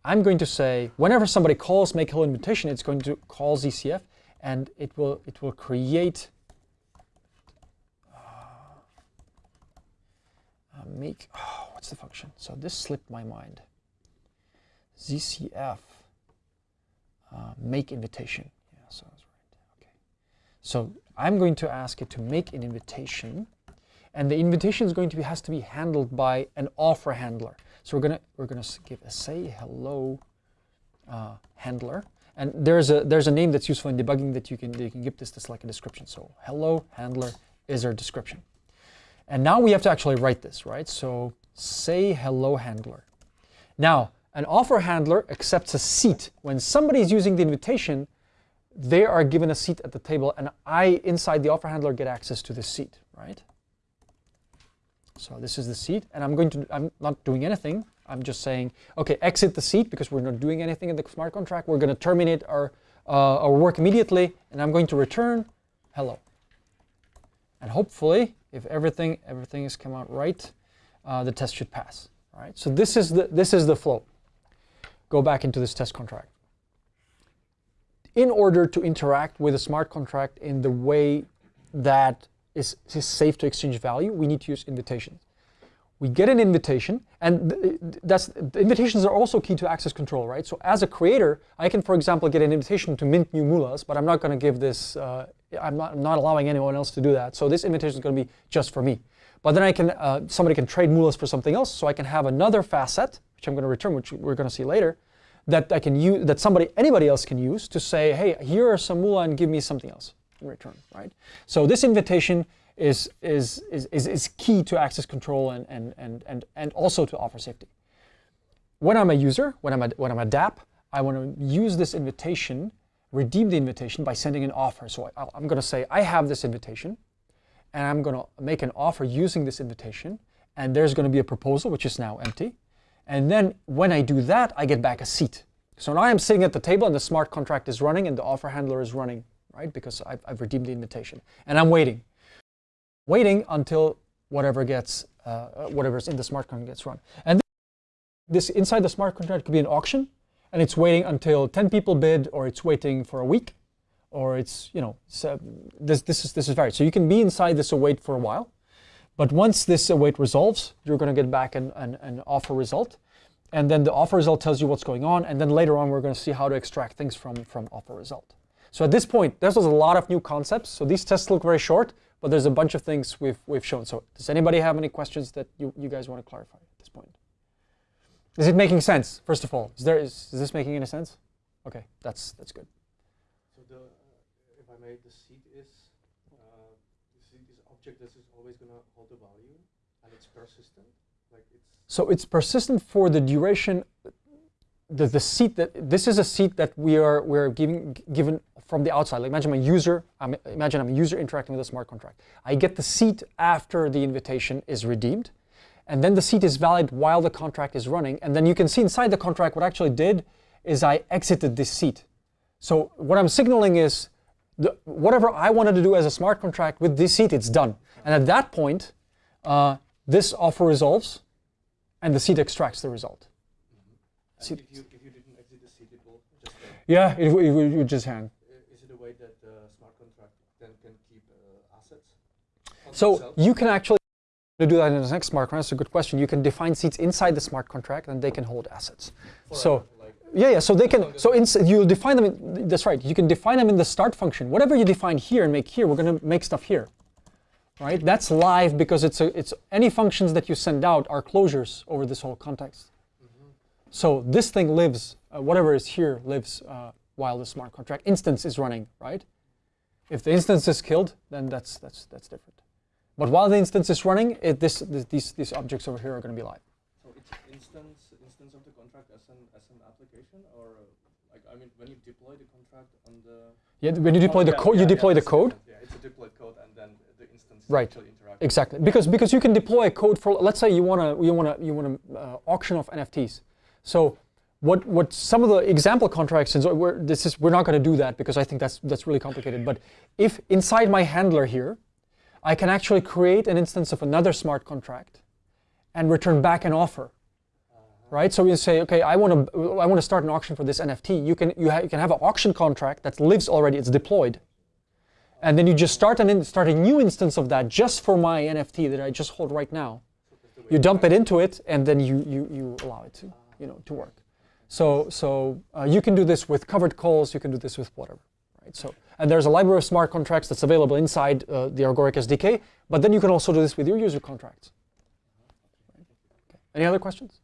I'm going to say, whenever somebody calls make hello invitation, it's going to call ZCF and it will, it will create uh, uh, make, oh, what's the function? So this slipped my mind. ZCF uh, make invitation. Yeah, so that's right. Okay. So I'm going to ask it to make an invitation and the invitation is going to be has to be handled by an offer handler. So we're gonna we're gonna give a say hello uh, handler, and there's a there's a name that's useful in debugging that you can you can give this this like a description. So hello handler is our description, and now we have to actually write this right. So say hello handler. Now An offer handler accepts a seat. When somebody is using the invitation, they are given a seat at the table, and I, inside the offer handler, get access to the seat, right? So this is the seat, and I'm going to, I'm not doing anything. I'm just saying, okay, exit the seat because we're not doing anything in the smart contract. We're going to terminate our, uh, our work immediately, and I'm going to return hello. And hopefully, if everything everything has come out right, uh, the test should pass. All right. So this is the this is the flow. Go back into this test contract. In order to interact with a smart contract in the way that is, is safe to exchange value, we need to use invitations. We get an invitation, and th- that's the invitations are also key to access control, right? So as a creator, I can, for example, get an invitation to mint new moolahs, but I'm not going to give this. Uh, I'm not, I'm not allowing anyone else to do that. So this invitation is going to be just for me. But then I can, uh, somebody can trade moolahs for something else, so I can have another facet, which I'm going to return, which we're going to see later, that I can use, that somebody, anybody else can use to say, hey, here are some moolah and give me something else in return, right? So this invitation is, is, is, is, is key to access control and, and, and, and, and also to offer safety. When I'm a user, when I'm a, when I'm a DApp, I want to use this invitation, redeem the invitation by sending an offer. So I, I'm going to say, I have this invitation, and I'm going to make an offer using this invitation, and there's going to be a proposal, which is now empty. And then when I do that, I get back a seat. So now I'm sitting at the table and the smart contract is running and the offer handler is running, right? Because I've, I've redeemed the invitation. And I'm waiting. Waiting until whatever gets, uh, whatever's in the smart contract gets run. And this inside the smart contract could be an auction and it's waiting until 10 people bid or it's waiting for a week or it's, you know, so this, this, is, this is varied. So you can be inside this await for a while. But once this await resolves, you're going to get back an, an, an, offer result. And then the offer result tells you what's going on. And then later on, we're going to see how to extract things from, from offer result. So at this point, there's a lot of new concepts. So these tests look very short, but there's a bunch of things we've, we've shown. So does anybody have any questions that you, you guys want to clarify at this point? Is it making sense, first of all? Is, there, is, is this making any sense? Okay, that's, that's good. So the, uh, if I may, the seed is, uh, the seed is object that is always going to hold a value, and it's persistent. Like it's. So it's persistent for the duration. The, the seat that this is a seat that we are we're giving given from the outside. Like imagine I'm a user. I'm, imagine I'm a user interacting with a smart contract. I get the seat after the invitation is redeemed, and then the seat is valid while the contract is running. And then you can see inside the contract what I actually did is I exited this seat. So what I'm signaling is the, whatever I wanted to do as a smart contract with this seat, it's done. And at that point, uh, this offer resolves, and the seat extracts the result. Seed- if you if you didn't exit the seed, it will just. Uh, Yeah, it, it, it would just hang. i- is it a way that the smart contract then can keep uh, assets? So you can actually to do that in the next smart contract. That's a good question. You can define seats inside the smart contract, and they can hold assets. So like, yeah, yeah. So they can. So ins- you'll define them. In, that's right. You can define them in the start function. Whatever you define here and make here, we're going to make stuff here. Right? That's live because it's a, it's any functions that you send out are closures over this whole context. So this thing lives. Uh, whatever is here lives uh, while the smart contract instance is running. Right? If the instance is killed, then that's that's that's different. But while the instance is running, it, this, this these these objects over here are going to be live. so it's instance instance of the contract as an as an application, or like I mean, when you deploy the contract on the. Yeah, when you deploy Oh, the yeah, code, yeah, you yeah, deploy the code. Yeah, it's a deployed code, and then the instance Right. actually interacts. Exactly, because because you can deploy a code for let's say you want to you want to you want to uh, auction off NFTs. So what what some of the example contracts and so we're, this is we're not going to do that because I think that's that's really complicated. But if inside my handler here, I can actually create an instance of another smart contract, and return back an offer. Right, so you say, okay, I want to, I want to start an auction for this NFT. You can, you, you can have an auction contract that lives already, it's deployed, and then you just start an start a new instance of that just for my NFT that I just hold right now. You dump it into it, and then you you, you allow it to you know to work. So so uh, you can do this with covered calls. You can do this with whatever, right? So and there's a library of smart contracts that's available inside uh, the Agoric SDK. But then you can also do this with your user contracts. Okay. Any other questions?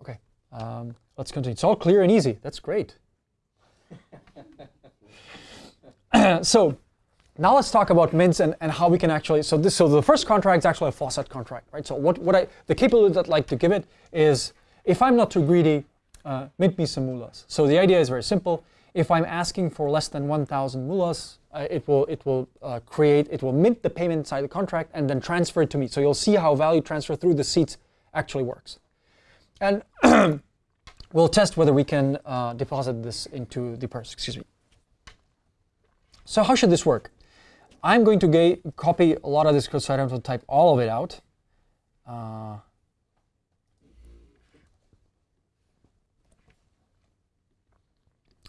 Okay, um, let's continue. It's all clear and easy. That's great. [COUGHS] so now let's talk about mints and, and how we can actually, so this, so the first contract is actually a faucet contract, right? So what, what I, the capability that I'd like to give it is, if I'm not too greedy, uh, mint me some moolahs. So the idea is very simple. If I'm asking for less than 1,000 moolahs, uh, it will, it will uh, create, it will mint the payment inside the contract and then transfer it to me. So you'll see how value transfer through the seats actually works. And [CLEARS THROAT] we'll test whether we can uh, deposit this into the purse, excuse me. So how should this work? I'm going to copy a lot of this code so I don't have to type all of it out.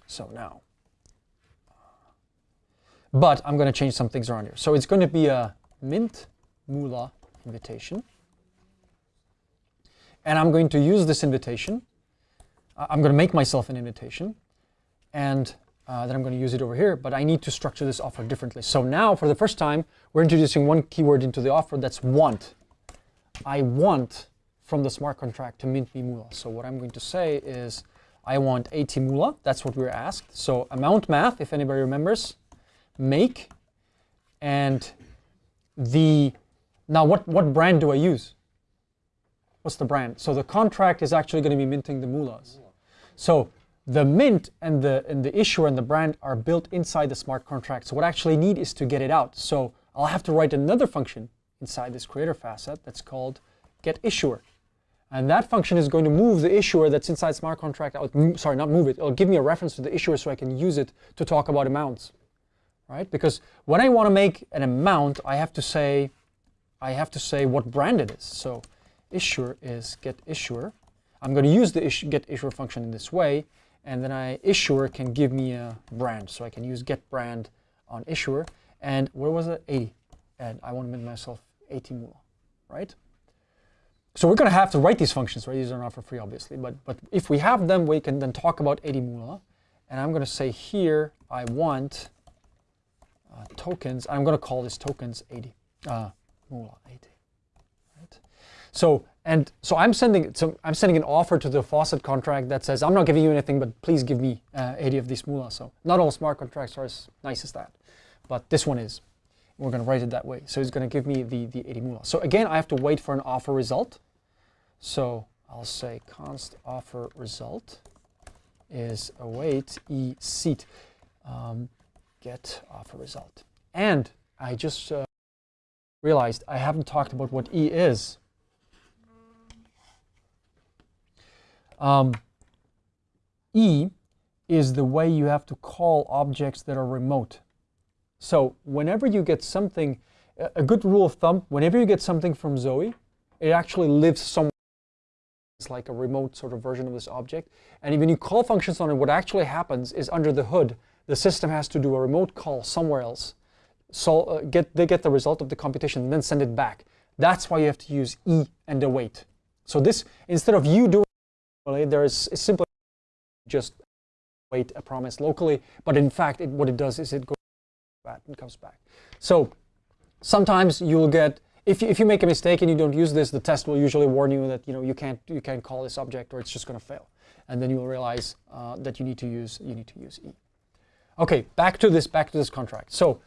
So now, but I'm going to change some things around here. So it's going to be a mint moolah invitation. And I'm going to use this invitation. Uh, I'm going to make myself an invitation. And uh, then I'm going to use it over here, but I need to structure this offer differently. So now, for the first time, we're introducing one keyword into the offer that's want. I want from the smart contract to mint me moolah. So what I'm going to say is I want 80 moolah. That's what we were asked. So amount math, if anybody remembers, make, and the, now what, what brand do I use? What's the brand? So the contract is actually going to be minting the moolahs. So the mint and the and the issuer and the brand are built inside the smart contract. So what I actually need is to get it out. So I'll have to write another function inside this creator facet that's called get issuer. And that function is going to move the issuer that's inside smart contract out. Sorry, not move it. It'll give me a reference to the issuer so I can use it to talk about amounts. Right? Because when I want to make an amount, I have to say I have to say what brand it is. So issuer is get issuer. I'm going to use the issue, get issuer function in this way, and then I issuer can give me a brand. So I can use get brand on issuer. And where was it? 80. And I want to make myself 80 moolah, right? So we're going to have to write these functions, right? These are not for free, obviously. But, but if we have them, we can then talk about 80 moolah. And I'm going to say here, I want uh, tokens. I'm going to call this tokens 80. Uh, moolah 80. Right? So and so I'm sending so I'm sending an offer to the faucet contract that says I'm not giving you anything, but please give me uh, 80 of these moolah. So not all smart contracts are as nice as that, but this one is. We're going to write it that way. So it's going to give me the, the 80 moolah. So again, I have to wait for an offer result. So I'll say const offer result is await e seat um, get offer result. And I just uh, realized I haven't talked about what e is. Um, e is the way you have to call objects that are remote. So whenever you get something, a good rule of thumb, whenever you get something from Zoe, it actually lives somewhere. It's like a remote sort of version of this object. And when you call functions on it, what actually happens is under the hood, the system has to do a remote call somewhere else. So uh, get, they get the result of the computation and then send it back. That's why you have to use E and await. So this, instead of you doing there is simply just wait a promise locally. But in fact, it, what it does is it goes and comes back. So sometimes you'll get if you, if you make a mistake and you don't use this, the test will usually warn you that you know you can't you can't call this object or it's just going to fail, and then you'll realize uh, that you need to use you need to use e. Okay, back to this back to this contract. So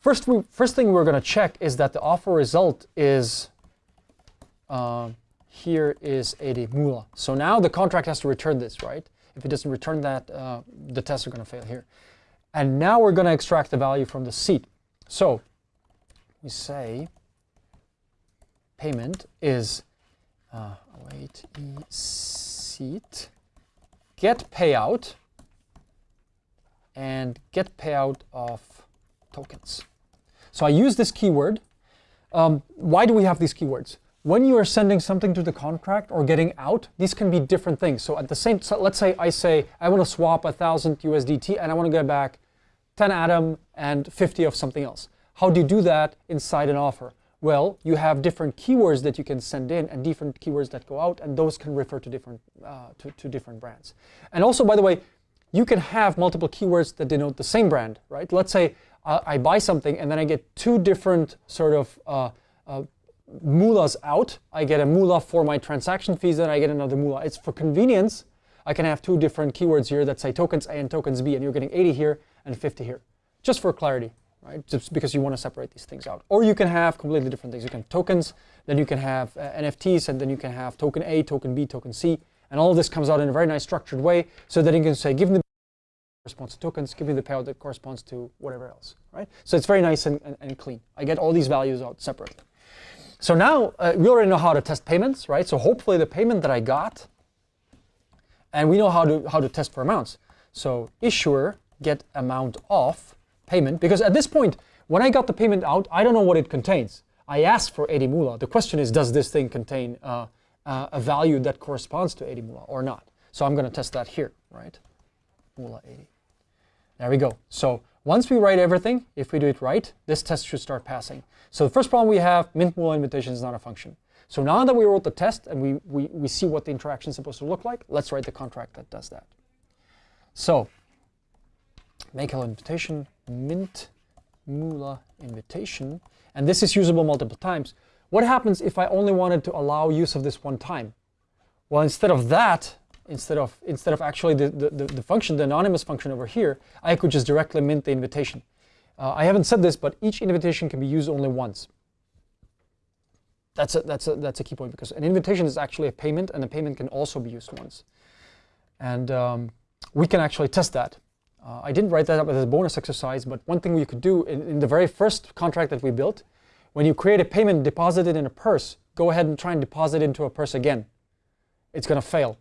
first we, first thing we're going to check is that the offer result is uh, here is 80 moolah. So now the contract has to return this, right? If it doesn't return that, uh, the tests are going to fail here. And now we're going to extract the value from the seat. So we say payment is uh, wait e seat get payout and get payout of tokens. So I use this keyword. Um, why do we have these keywords? When you are sending something to the contract or getting out, these can be different things. So at the same, so let's say I say I want to swap a thousand USDT and I want to get back 10 Atom and 50 of something else. How do you do that inside an offer? Well, you have different keywords that you can send in and different keywords that go out, and those can refer to different uh, to, to different brands. And also, by the way, you can have multiple keywords that denote the same brand, right? Let's say uh, I buy something and then I get two different sort of uh, uh, moolahs out. I get a moolah for my transaction fees, and I get another moolah. It's for convenience. I can have two different keywords here that say tokens A and tokens B, and you're getting 80 here and 50 here, just for clarity, right? Just because you want to separate these things out. Or you can have completely different things. You can have tokens, then you can have uh, NFTs, and then you can have token A, token B, token C, and all of this comes out in a very nice structured way so that you can say, give me the corresponds to tokens, give me the payout that corresponds to whatever else, right? So it's very nice and, and, and clean. I get all these values out separately. So now uh, we already know how to test payments, right? So hopefully the payment that I got, and we know how to how to test for amounts. So issuer get amount of payment because at this point when I got the payment out, I don't know what it contains. I asked for 80 moolah. The question is, does this thing contain uh, uh, a value that corresponds to 80 moolah or not? So I'm going to test that here, right? Moolah 80. There we go. So once we write everything, if we do it right, this test should start passing. So the first problem we have, mint moolah invitation is not a function. So now that we wrote the test and we, we, we see what the interaction is supposed to look like, let's write the contract that does that. So make hello invitation, mint moolah invitation, and this is usable multiple times. What happens if I only wanted to allow use of this one time? Well, instead of that, instead of instead of actually the, the, the function, the anonymous function over here, I could just directly mint the invitation. Uh, I haven't said this, but each invitation can be used only once. That's a, that's, a, that's a key point because an invitation is actually a payment and a payment can also be used once. And um, we can actually test that. Uh, I didn't write that up as a bonus exercise, but one thing we could do in, in, the very first contract that we built, when you create a payment, deposit it in a purse, go ahead and try and deposit it into a purse again. It's going to fail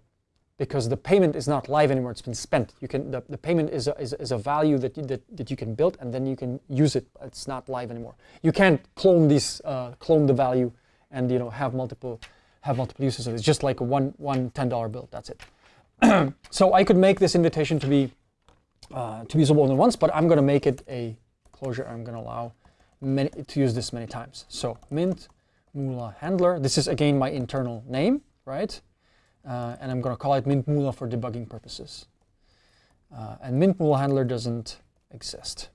because the payment is not live anymore. It's been spent. You can the, the payment is a, is, is a value that you, that, that you can build and then you can use it. It's not live anymore. You can't clone these uh, clone the value and you know have multiple have multiple uses of it. It's just like a one one ten dollar bill. That's it. [CLEARS THROAT] so I could make this invitation to be uh, to be usable only once, but I'm going to make it a closure. I'm going to allow many, to use this many times. So mint moolah handler. This is again my internal name, right? Uh, and I'm going to call it mint moolah for debugging purposes. Uh, and mint moolah handler doesn't exist.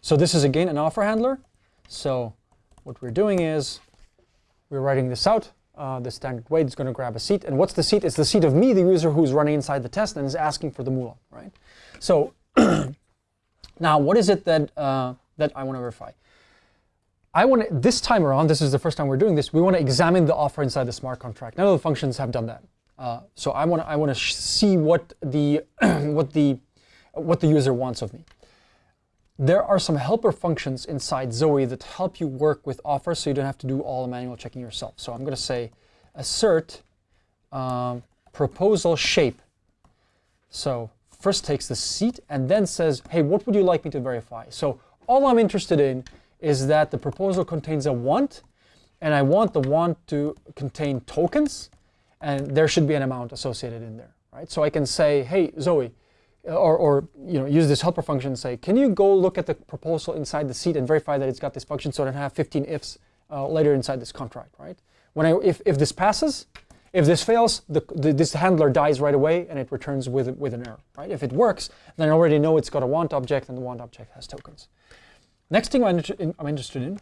So this is again an offer handler. So what we're doing is we're writing this out. Uh, the standard way is going to grab a seat. And what's the seat? It's the seat of me, the user who's running inside the test and is asking for the moolah, right? So [CLEARS THROAT] now what is it that, uh, that I want to verify? I want to, this time around, this is the first time we're doing this, we want to examine the offer inside the smart contract. None of the functions have done that. Uh, so I want to, I want to see what the, [CLEARS THROAT] what the, what the user wants of me. There are some helper functions inside Zoe that help you work with offers so you don't have to do all the manual checking yourself. So I'm going to say assert um, proposal shape. So first takes the seat and then says, hey, what would you like me to verify? So all I'm interested in is that the proposal contains a want, and I want the want to contain tokens, and there should be an amount associated in there, right? So I can say, hey, Zoe, or, or you know, use this helper function and say, can you go look at the proposal inside the seat and verify that it's got this function so I don't have 15 ifs uh, later inside this contract, right? When I, if, if this passes, if this fails, the, the, this handler dies right away and it returns with, with an error, right? If it works, then I already know it's got a want object and the want object has tokens. Next thing I'm, I'm interested in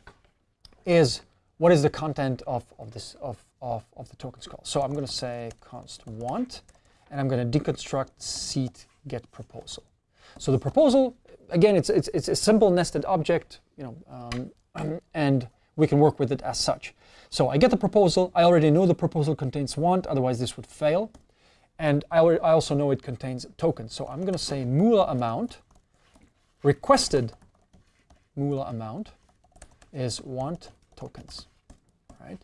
is what is the content of, of this of, of, of the tokens call. So I'm going to say const want, and I'm going to deconstruct seat get proposal. So the proposal, again, it's, it's, it's a simple nested object, you know, um, [CLEARS THROAT] and we can work with it as such. So I get the proposal. I already know the proposal contains want, otherwise this would fail. And I, I also know it contains tokens. So I'm going to say moolah amount requested moolah amount is want tokens, right?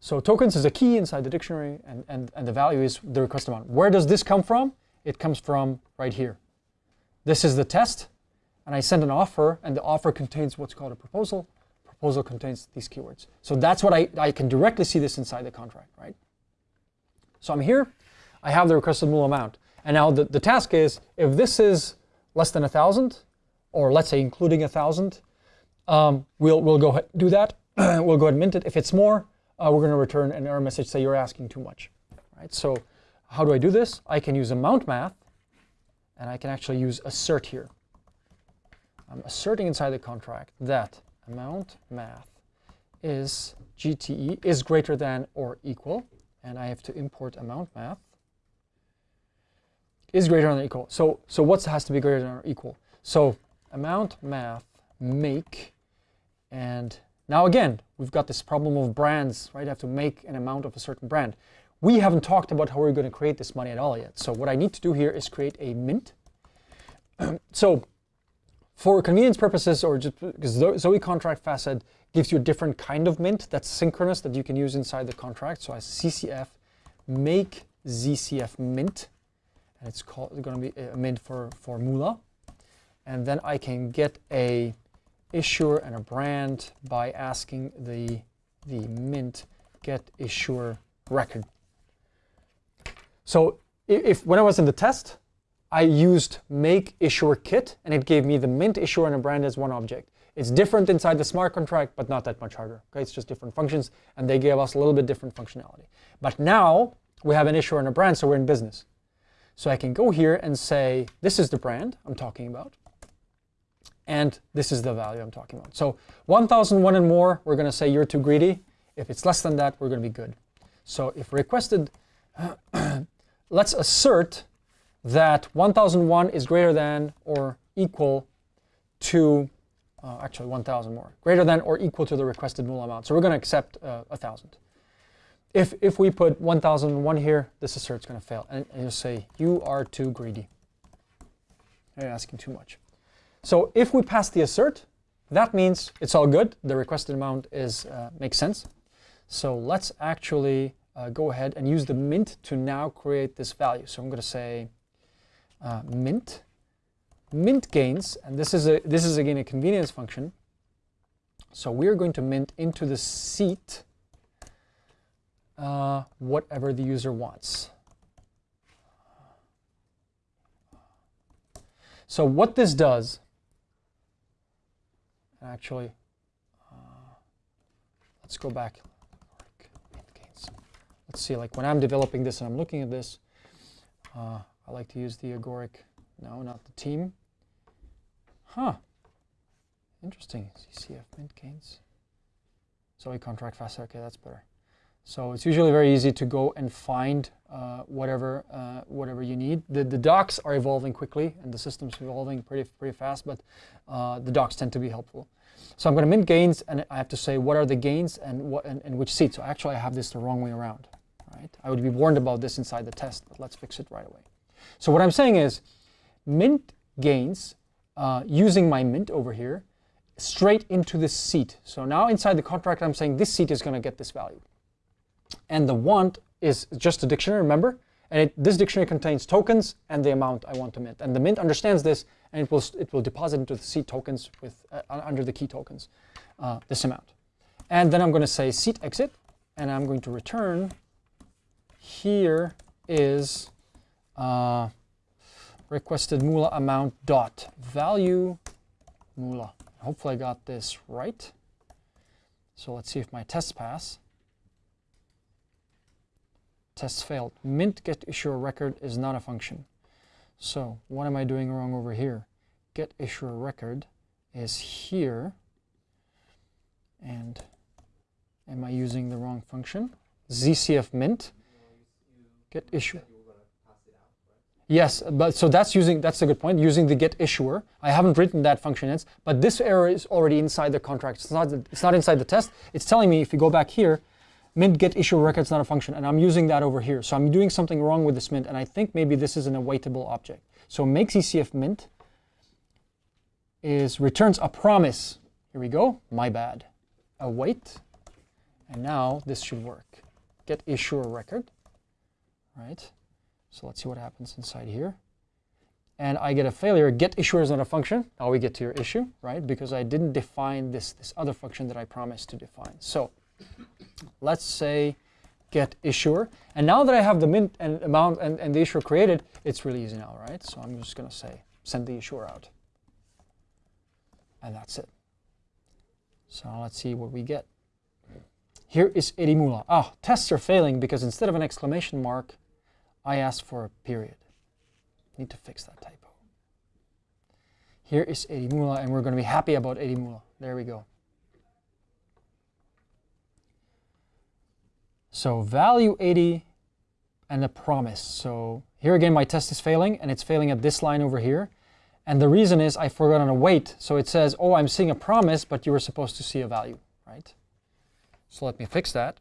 So tokens is a key inside the dictionary, and, and, and the value is the request amount. Where does this come from? It comes from right here. This is the test, and I send an offer, and the offer contains what's called a proposal. Proposal contains these keywords. So that's what I, I can directly see this inside the contract, right? So I'm here, I have the requested amount. And now the, the task is, if this is less than a 1,000, or let's say including a 1,000, um, we'll, we'll go ahead do that. [CLEARS THROAT] we'll go ahead and mint it. If it's more, uh, we're going to return an error message say you're asking too much. Right? So how do I do this? I can use amount math, and I can actually use assert here. I'm asserting inside the contract that amount math is GTE is greater than or equal, and I have to import amount math. is greater than or equal. So, so what has to be greater than or equal? So amount math make, and now again, we've got this problem of brands, right? I have to make an amount of a certain brand. We haven't talked about how we're going to create this money at all yet. So what I need to do here is create a mint. [CLEARS THROAT] so for convenience purposes, or just because Zoe contract facet gives you a different kind of mint that's synchronous that you can use inside the contract. So as ZCF make ZCF mint, and it's called going to be a mint for for Moolah, and then I can get a issuer and a brand by asking the the mint get issuer record. So if when I was in the test, I used make issuer kit and it gave me the mint issuer and a brand as one object. It's different inside the smart contract, but not that much harder. Okay, it's just different functions and they gave us a little bit different functionality. But now we have an issuer and a brand, so we're in business. So I can go here and say, this is the brand I'm talking about. And this is the value I'm talking about. So 1001 and more, we're going to say you're too greedy. If it's less than that, we're going to be good. So if requested, [CLEARS THROAT] let's assert that 1001 is greater than or equal to, uh, actually 1000 more, greater than or equal to the requested Moolah amount. So we're going to accept uh, 1000. If, if we put 1001 here, this assert's going to fail. And, and you'll say, you are too greedy. You're asking too much. So if we pass the assert, that means it's all good. The requested amount is uh, makes sense. So let's actually uh, go ahead and use the mint to now create this value. So I'm going to say uh, mint, mint gains, and this is a this is again a convenience function. So we're going to mint into the seat uh, whatever the user wants. So what this does, actually, uh, let's go back. Let's see, like when I'm developing this and I'm looking at this, uh, I like to use the agoric. No, not the team. Huh. Interesting. ZCF mint gains. Zoe contract facet. Okay, that's better. So it's usually very easy to go and find uh, whatever uh, whatever you need. The, the docs are evolving quickly and the system's evolving pretty pretty fast, but uh, the docs tend to be helpful. So I'm going to mint gains, and I have to say what are the gains and what and, and which seat. So actually, I have this the wrong way around. Right? I would be warned about this inside the test, but let's fix it right away. So what I'm saying is, mint gains uh, using my mint over here straight into this seat. So now inside the contract, I'm saying this seat is going to get this value. And the want is just a dictionary, remember? And it, this dictionary contains tokens and the amount I want to mint. And the mint understands this, and it will, it will deposit into the seat tokens with uh, under the key tokens, uh, this amount. And then I'm going to say seat exit, and I'm going to return here is uh, requested moolah amount dot value moolah. Hopefully I got this right. So let's see if my tests pass. Test failed. Mint get issuer record is not a function. So what am I doing wrong over here? Get issuer record is here. And am I using the wrong function? ZCF mint. Get issuer. Yes, but so that's using that's a good point. Using the get issuer. I haven't written that function yet, but this error is already inside the contract. It's not it's not inside the test. It's telling me if you go back here, mint get issue record is not a function, and I'm using that over here. So I'm doing something wrong with this mint, and I think maybe this is an awaitable object. So make ZCF mint is returns a promise. Here we go, my bad. Await, and now this should work. Get issuer record, right? So let's see what happens inside here. And I get a failure, get issuer is not a function. Now we get to your issue, right? Because I didn't define this, this other function that I promised to define. So let's say get issuer. And now that I have the mint and amount and, and the issuer created, it's really easy now, right? So I'm just going to say send the issuer out. And that's it. So let's see what we get. Here is Moolah. Ah, tests are failing because instead of an exclamation mark, I asked for a period. Need to fix that typo. Here is Moolah, and we're going to be happy about Moolah. There we go. So value 80 and a promise. So Here again, my test is failing, and it's failing at this line over here. And the reason is I forgot on a wait. So it says, oh, I'm seeing a promise, but you were supposed to see a value, right? So let me fix that.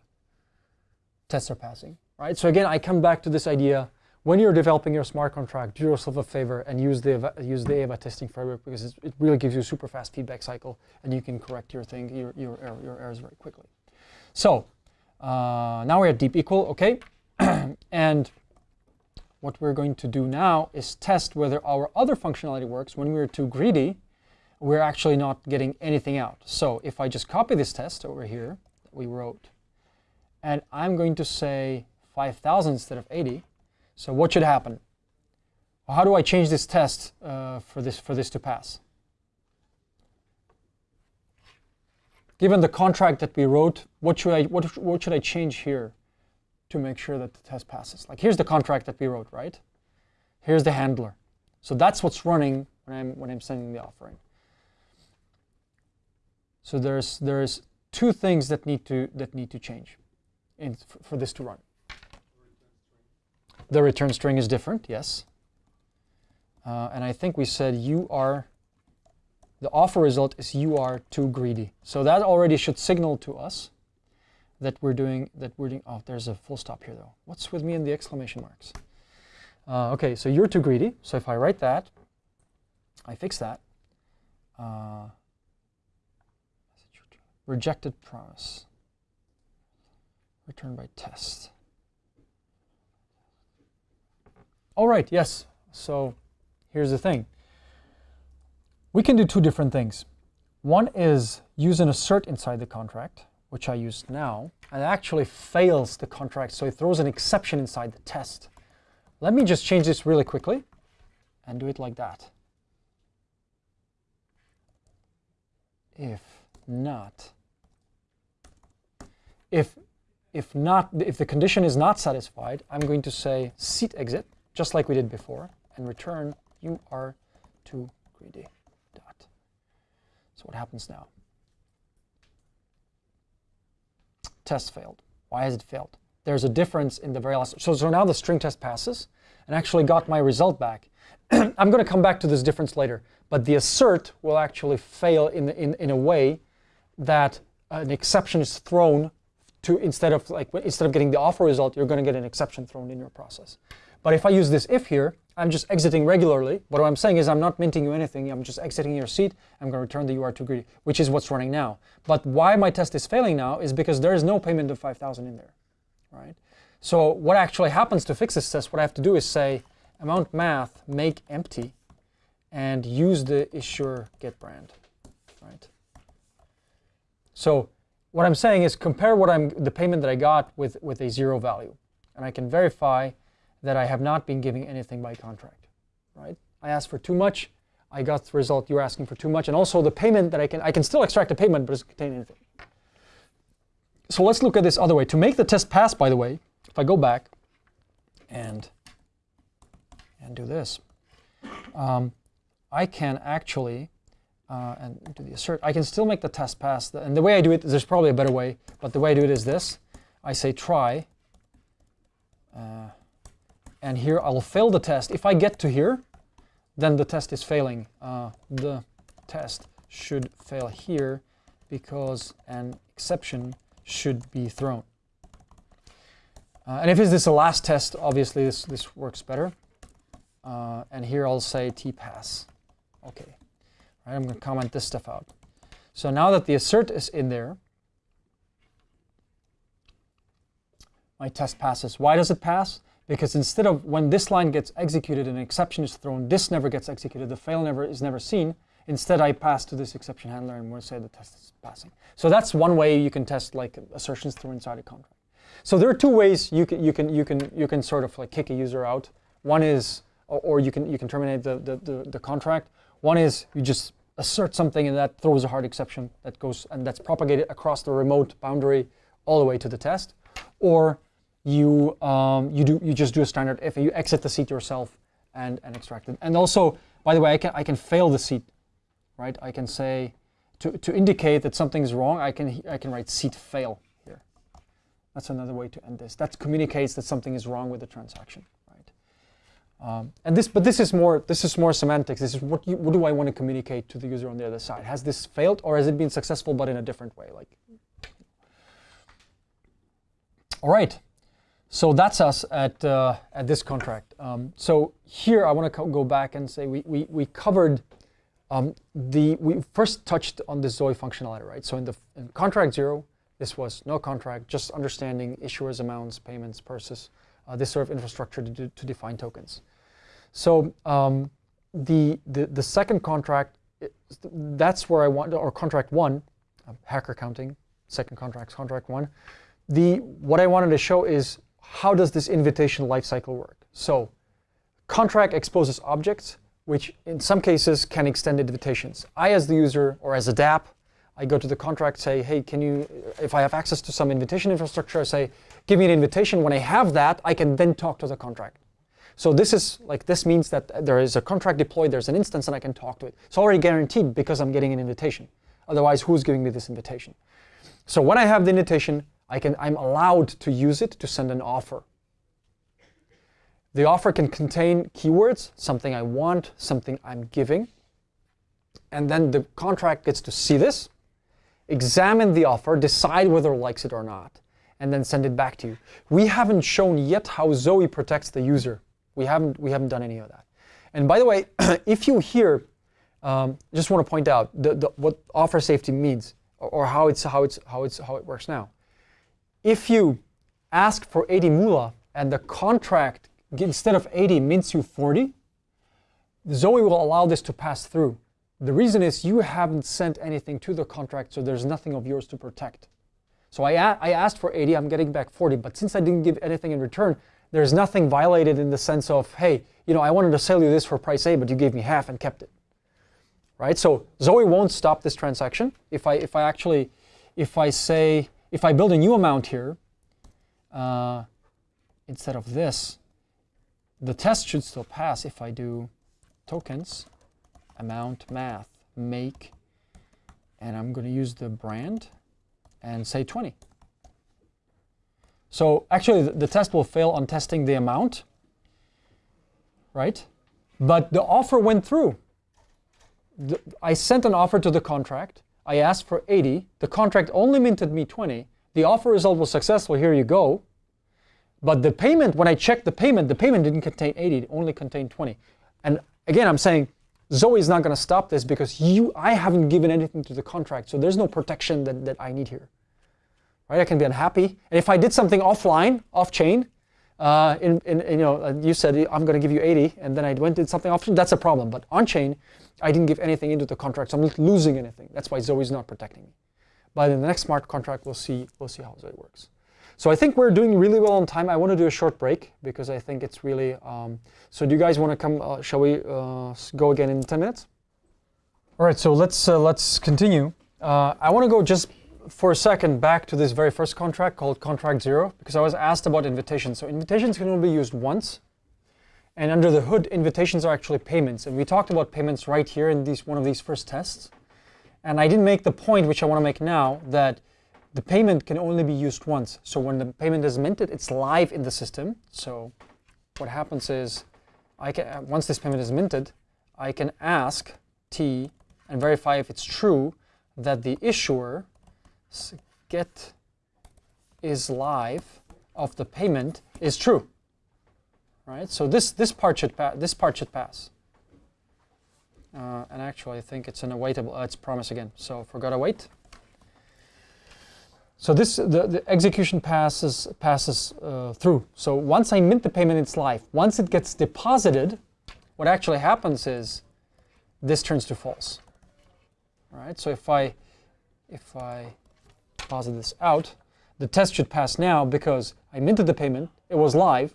Tests are passing, right? So again, I come back to this idea. When you're developing your smart contract, do yourself a favor and use the use the Ava testing framework because it really gives you a super fast feedback cycle, and you can correct your thing, your your, your errors very quickly. So uh, now we're at deep equal, okay? [CLEARS THROAT] and what we're going to do now is test whether our other functionality works. When we're too greedy, we're actually not getting anything out. So if I just copy this test over here that we wrote, and I'm going to say 5,000 instead of 80, so what should happen? How do I change this test uh, for, this, for this to pass? Given the contract that we wrote, what should I, what, what should I change here? to make sure that the test passes. Like here's the contract that we wrote, right? Here's the handler. So that's what's running when I'm when I'm sending the offering. So there's there's two things that need to that need to change in, for, this to run. The return string is different, yes. Uh, and I think we said you are the offer result is you are too greedy. So that already should signal to us that we're doing, that we're doing, oh, there's a full stop here though. What's with me and the exclamation marks? Uh, okay, so you're too greedy. So if I write that, I fix that. Uh, rejected promise. Return by test. All right, yes. So here's the thing. We can do two different things. One is use an assert inside the contract which I use now, and it actually fails the contract, so it throws an exception inside the test. Let me just change this really quickly and do it like that. If not, if if not, if the condition is not satisfied, I'm going to say seat exit, just like we did before, and return you are too greedy. So what happens now? test failed. Why has it failed? There's a difference in the very last. So, so now the string test passes and actually got my result back. [CLEARS THROAT] I'm going to come back to this difference later, but the assert will actually fail in, in, in a way that an exception is thrown to instead of like instead of getting the offer result, you're going to get an exception thrown in your process. But if I use this if here, I'm just exiting regularly. What I'm saying is I'm not minting you anything. I'm just exiting your seat. I'm going to return the you are too greedy, which is what's running now. But why my test is failing now is because there is no payment of 5,000 in there, right? So what actually happens to fix this test, what I have to do is say amount math make empty and use the issuer get brand, right? So what I'm saying is compare what I'm the payment that I got with, with a zero value. And I can verify that I have not been giving anything by contract, right? I asked for too much, I got the result you're asking for too much, and also the payment that I can, I can still extract a payment, but it doesn't contain anything. So let's look at this other way. To make the test pass, by the way, if I go back and, and do this, um, I can actually, uh, and do the assert, I can still make the test pass. And the way I do it, there's probably a better way, but the way I do it is this. I say try, uh, and here I'll fail the test. If I get to here, then the test is failing. Uh, the test should fail here because an exception should be thrown. Uh, and if this is the last test, obviously this, this works better. Uh, and here I'll say tpass. Okay, right, I'm going to comment this stuff out. So now that the assert is in there, my test passes. Why does it pass? Because instead of when this line gets executed and an exception is thrown, this never gets executed, the fail never is never seen. Instead, I pass to this exception handler and we'll say the test is passing. So that's one way you can test like assertions through inside a contract. So there are two ways you can you can you can you can sort of like kick a user out. One is or, you can you can terminate the, the, the, the contract. One is you just assert something and that throws a hard exception that goes and that's propagated across the remote boundary all the way to the test. Or you um, you do you just do a standard if you exit the seat yourself and and extract it. And also, by the way, I can I can fail the seat, right? I can say to to indicate that something is wrong. I can I can write seat fail here. That's another way to end this. That communicates that something is wrong with the transaction, right? Um, and this, but this is more this is more semantics. This is what you, what do I want to communicate to the user on the other side? Has this failed or has it been successful but in a different way? Like, all right. So that's us at uh, at this contract. Um, so here I want to go back and say we we, we covered um, the we first touched on the Zoe functionality, right? So in the in contract zero, this was no contract, just understanding issuers, amounts, payments, purses, uh, this sort of infrastructure to, do, to define tokens. So um, the, the the second contract, that's where I want, or contract one, uh, hacker counting, second contract, contract one. The what I wanted to show is how does this invitation lifecycle work? So contract exposes objects, which in some cases can extend invitations. I, as the user or as a DApp, I go to the contract, say, hey, can you, if I have access to some invitation infrastructure, I say, give me an invitation. When I have that, I can then talk to the contract. So this is like this means that there is a contract deployed, there's an instance, and I can talk to it. It's already guaranteed because I'm getting an invitation. Otherwise, who's giving me this invitation? So when I have the invitation, I can, I'm allowed to use it to send an offer. The offer can contain keywords, something I want, something I'm giving. And then the contract gets to see this, examine the offer, decide whether it likes it or not, and then send it back to you. We haven't shown yet how Zoe protects the user. We haven't, we haven't done any of that. And by the way, [CLEARS THROAT] if you hear, um, just want to point out the, the, what offer safety means or, or how, it's, how, it's, how, it's, how it works now. If you ask for 80 moolah and the contract instead of 80 mints you 40, Zoe will allow this to pass through. The reason is you haven't sent anything to the contract, so there's nothing of yours to protect. So I, I asked for 80, I'm getting back 40, but since I didn't give anything in return, there's nothing violated in the sense of, hey, you know, I wanted to sell you this for price A, but you gave me half and kept it. Right? So Zoe won't stop this transaction. If I, if I actually, if I say, if I build a new amount here, uh, instead of this, the test should still pass if I do tokens, amount, math, make, and I'm going to use the brand and say 20. So actually the, test will fail on testing the amount, right? But the offer went through. I sent an offer to the contract. I asked for 80. The contract only minted me 20. The offer result was successful. Here you go. But the payment, when I checked the payment, the payment didn't contain 80, it only contained 20. And again, I'm saying Zoe is not going to stop this because you, I haven't given anything to the contract, so there's no protection that, that I need here. Right? I can be unhappy, and if I did something offline, off chain, uh, in, in, you know, you said I'm going to give you 80, and then I went and did something off chain. That's a problem. But on chain, I didn't give anything into the contract, so I'm not losing anything. That's why Zoe is not protecting me. But in the next smart contract, we'll see we'll see how Zoe works. So I think we're doing really well on time. I want to do a short break because I think it's really. Um, so do you guys want to come? Uh, shall we uh, go again in 10 minutes? All right. So let's uh, let's continue. Uh, I want to go just for a second back to this very first contract called contract zero because I was asked about invitations. So invitations can only be used once. And under the hood, invitations are actually payments. And we talked about payments right here in these one of these first tests. And I didn't make the point, which I want to make now, that the payment can only be used once. So when the payment is minted, it's live in the system. So what happens is, I can uh, once this payment is minted, I can ask T and verify if it's true that the issuer get is live of the payment is true. Right. So this this part should this part should pass. Uh, and actually, I think it's an awaitable. Uh, it's promise again. So forgot await. So this the, the execution passes passes uh, through. So once I mint the payment, it's live. Once it gets deposited, what actually happens is this turns to false. All right. So if I if I deposit this out, the test should pass now because I minted the payment. It was live.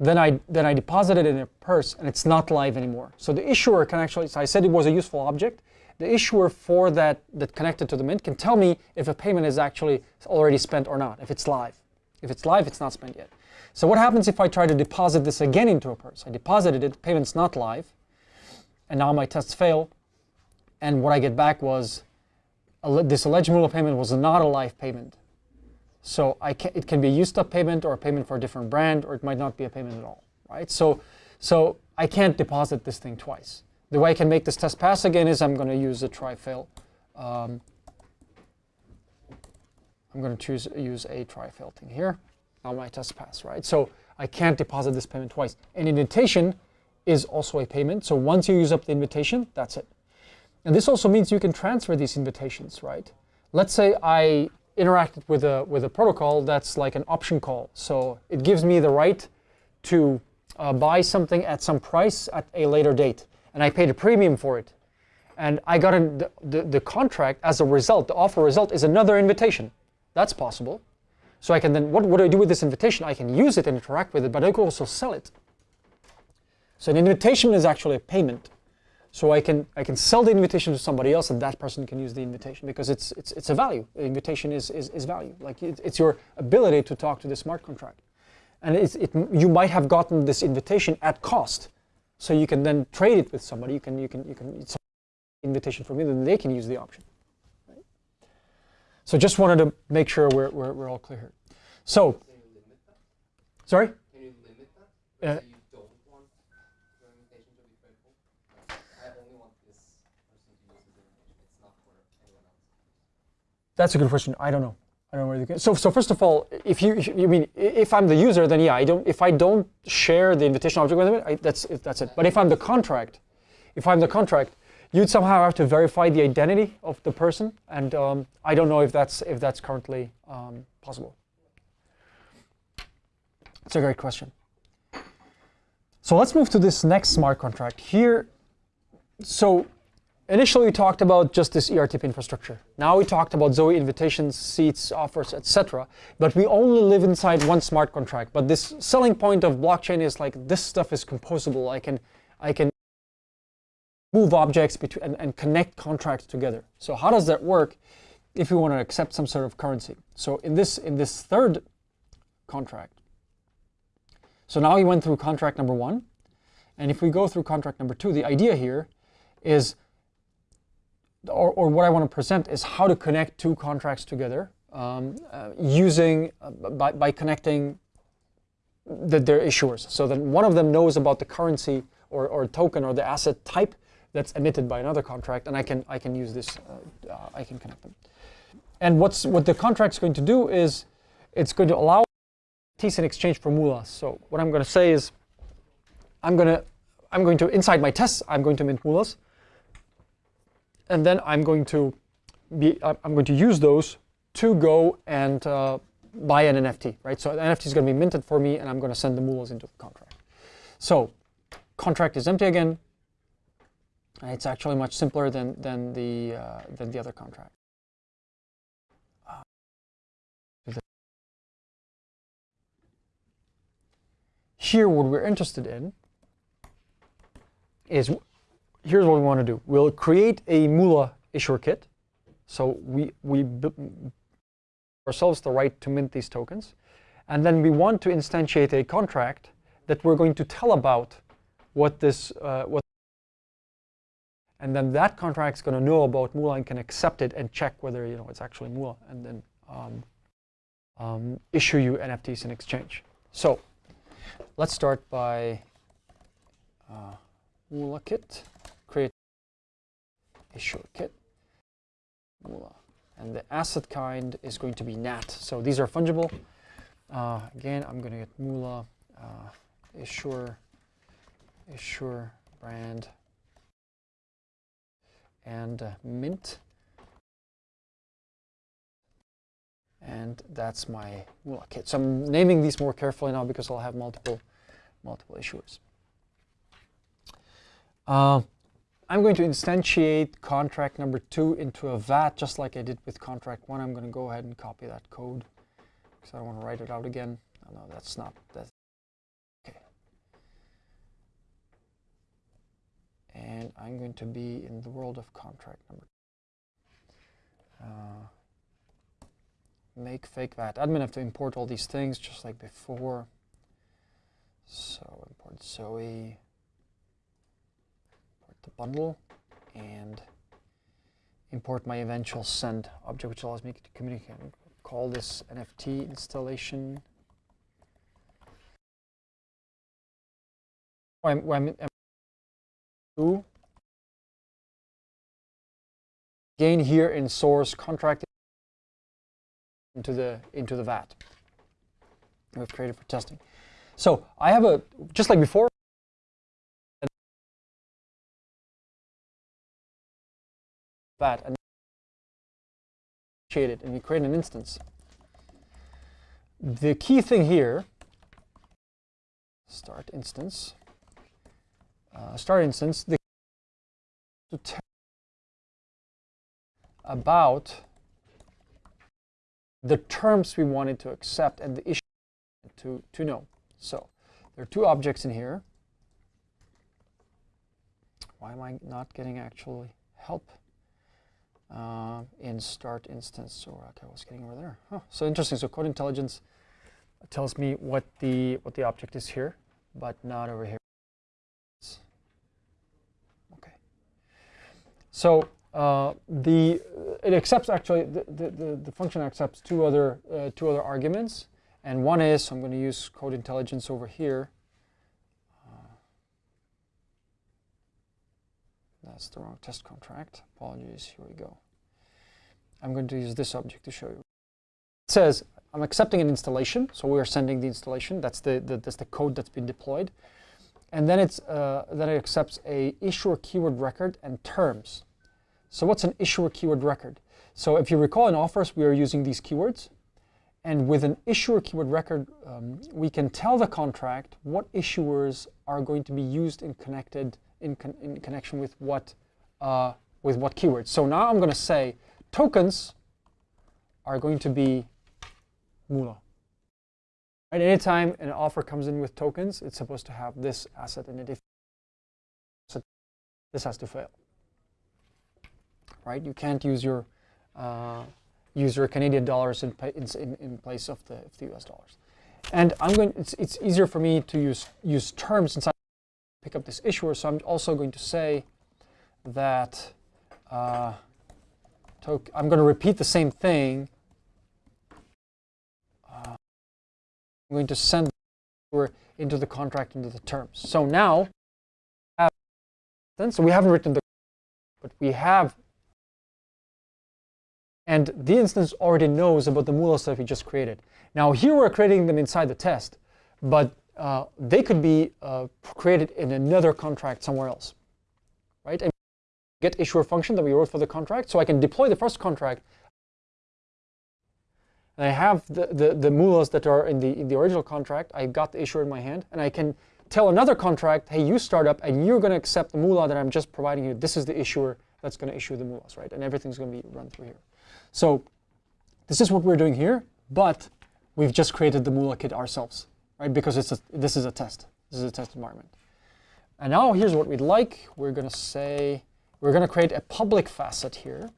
Then I then I deposited it in a purse and it's not live anymore. So the issuer can actually. So I said it was a useful object. The issuer for that that connected to the mint can tell me if a payment is actually already spent or not. If it's live. If it's live, it's not spent yet. So what happens if I try to deposit this again into a purse? I deposited it. Payment's not live, and now my tests fail. And what I get back was this alleged mule payment was not a live payment. So I can, it can be a used up payment or a payment for a different brand, or it might not be a payment at all, right? So, So I can't deposit this thing twice. The way I can make this test pass again is I'm going to use a try fail. Um, I'm going to choose use a try fail thing here. Now my test pass, right? So I can't deposit this payment twice. An invitation is also a payment. So once you use up the invitation, that's it. And this also means you can transfer these invitations, right? Let's say I interacted with a with a protocol that's like an option call. So it gives me the right to uh, buy something at some price at a later date, and I paid a premium for it. And I got a, the, the, the contract as a result, the offer result is another invitation. That's possible. So I can then, what, what do I do with this invitation? I can use it and interact with it, but I can also sell it. So an invitation is actually a payment. So I can I can sell the invitation to somebody else, and that person can use the invitation because it's it's it's a value. The invitation is is, is value. Like it, it's your ability to talk to the smart contract, and it's, it you might have gotten this invitation at cost, so you can then trade it with somebody. You can you can you can it's an invitation from you, then they can use the option. Right? So just wanted to make sure we're we're, we're all clear here. So Can you limit that? sorry. Can you limit that? Uh, so you don't want your invitation to be faithful? Like, I only want this person to use this invitation. It's not for anyone else. That's a good question. I don't know. I don't know where. So, so first of all, if you, you mean if I'm the user, then yeah, I don't. If I don't share the invitation object with them, I, that's it, that's it. But if I'm the contract, if I'm the contract, you'd somehow have to verify the identity of the person, and um, I don't know if that's if that's currently um, possible. It's a great question. So let's move to this next smart contract here. So Initially, we talked about just this ERTP infrastructure. Now we talked about Zoe invitations, seats, offers, etc. But we only live inside one smart contract. But this selling point of blockchain is like this stuff is composable. I can, I can move objects between and, and connect contracts together. So how does that work? If we want to accept some sort of currency. So in this in this third contract. So now we went through contract number one, and if we go through contract number two, the idea here is or, or what I want to present is how to connect two contracts together um, uh, using uh, by, by connecting the, their issuers. So that one of them knows about the currency or, or token or the asset type that's emitted by another contract, and I can I can use this. Uh, uh, I can connect them. And what's what the contract's going to do is it's going to allow T's in exchange for moolahs. So what I'm going to say is I'm going to I'm going to inside my tests I'm going to mint moolahs and then I'm going to be I'm going to use those to go and uh, buy an NFT, right? So the NFT is going to be minted for me, and I'm going to send the moolahs into the contract. So contract is empty again. It's actually much simpler than than the uh, than the other contract. Uh, Here, what we're interested in is here's what we want to do. We'll create a Moolah issuer kit. So we, we ourselves the right to mint these tokens. And then we want to instantiate a contract that we're going to tell about what this, uh, what and then that contract is going to know about Moolah and can accept it and check whether you know it's actually Moolah and then um, um, issue you NFTs in exchange. So let's start by uh, Moolah kit, create issue kit, Moolah. And the asset kind is going to be NAT. So these are fungible. Uh, again, I'm going to get Moolah, uh, issuer, issuer brand, and uh, mint. And that's my Moolah kit. So I'm naming these more carefully now because I'll have multiple, multiple issuers. Uh, I'm going to instantiate contract number two into a VAT, just like I did with contract one. I'm going to go ahead and copy that code because I don't want to write it out again. Oh, no, that's not, that's, okay. And I'm going to be in the world of contract number uh, make fake VAT. Admin have to import all these things just like before. So import Zoe bundle and import my eventual send object, which allows me to communicate. Call this NFT installation I'm, gain here in source contract into the into the vat we've created for testing. So I have a just like before. Vat and it and we create an instance. The key thing here, start instance, uh, start instance, the to tell about the terms we wanted to accept and the issue to, to know. So there are two objects in here. Why am I not getting actually help uh, in start instance? So okay, I was getting over there. Huh. So interesting. So code intelligence tells me what the what the object is here, but not over here. Okay. So uh, the it accepts actually the, the, the, the function accepts two other uh, two other arguments, and one is so I'm going to use code intelligence over here. That's the wrong test contract. Apologies. Here we go. I'm going to use this object to show you. It says I'm accepting an installation, so we are sending the installation. That's the, the that's the code that's been deployed, and then it's uh, then it accepts a issuer keyword record and terms. So what's an issuer keyword record? So if you recall in offers, we are using these keywords. And with an issuer keyword record, um, we can tell the contract what issuers are going to be used in connected in, con in connection with what uh, with what keywords. So now I'm going to say tokens are going to be Moolah. Right? Anytime an offer comes in with tokens, it's supposed to have this asset in it. If this has to fail right? You can't use your uh, use your Canadian dollars in, in, in place of the, of the US dollars. And I'm going. It's it's easier for me to use use terms since pick up this issuer. So I'm also going to say that uh, I'm going to repeat the same thing. Uh, I'm going to send into the contract into the terms. So now, so we haven't written the, but we have and the instance already knows about the Moolah stuff we just created. Now here we're creating them inside the test, but uh, they could be uh, created in another contract somewhere else, right? And get issuer function that we wrote for the contract, so I can deploy the first contract. And I have the, the, the that are in the, in the original contract. I've got the issuer in my hand, and I can tell another contract, hey, you start up, and you're going to accept the Moolah that I'm just providing you. This is the issuer that's going to issue the Moolahs, right? And everything's going to be run through here. So this is what we're doing here, but we've just created the Moolah kit ourselves, right? Because it's a, this is a test. This is a test environment. And now here's what we'd like. We're going to say, we're going to create a public facet here.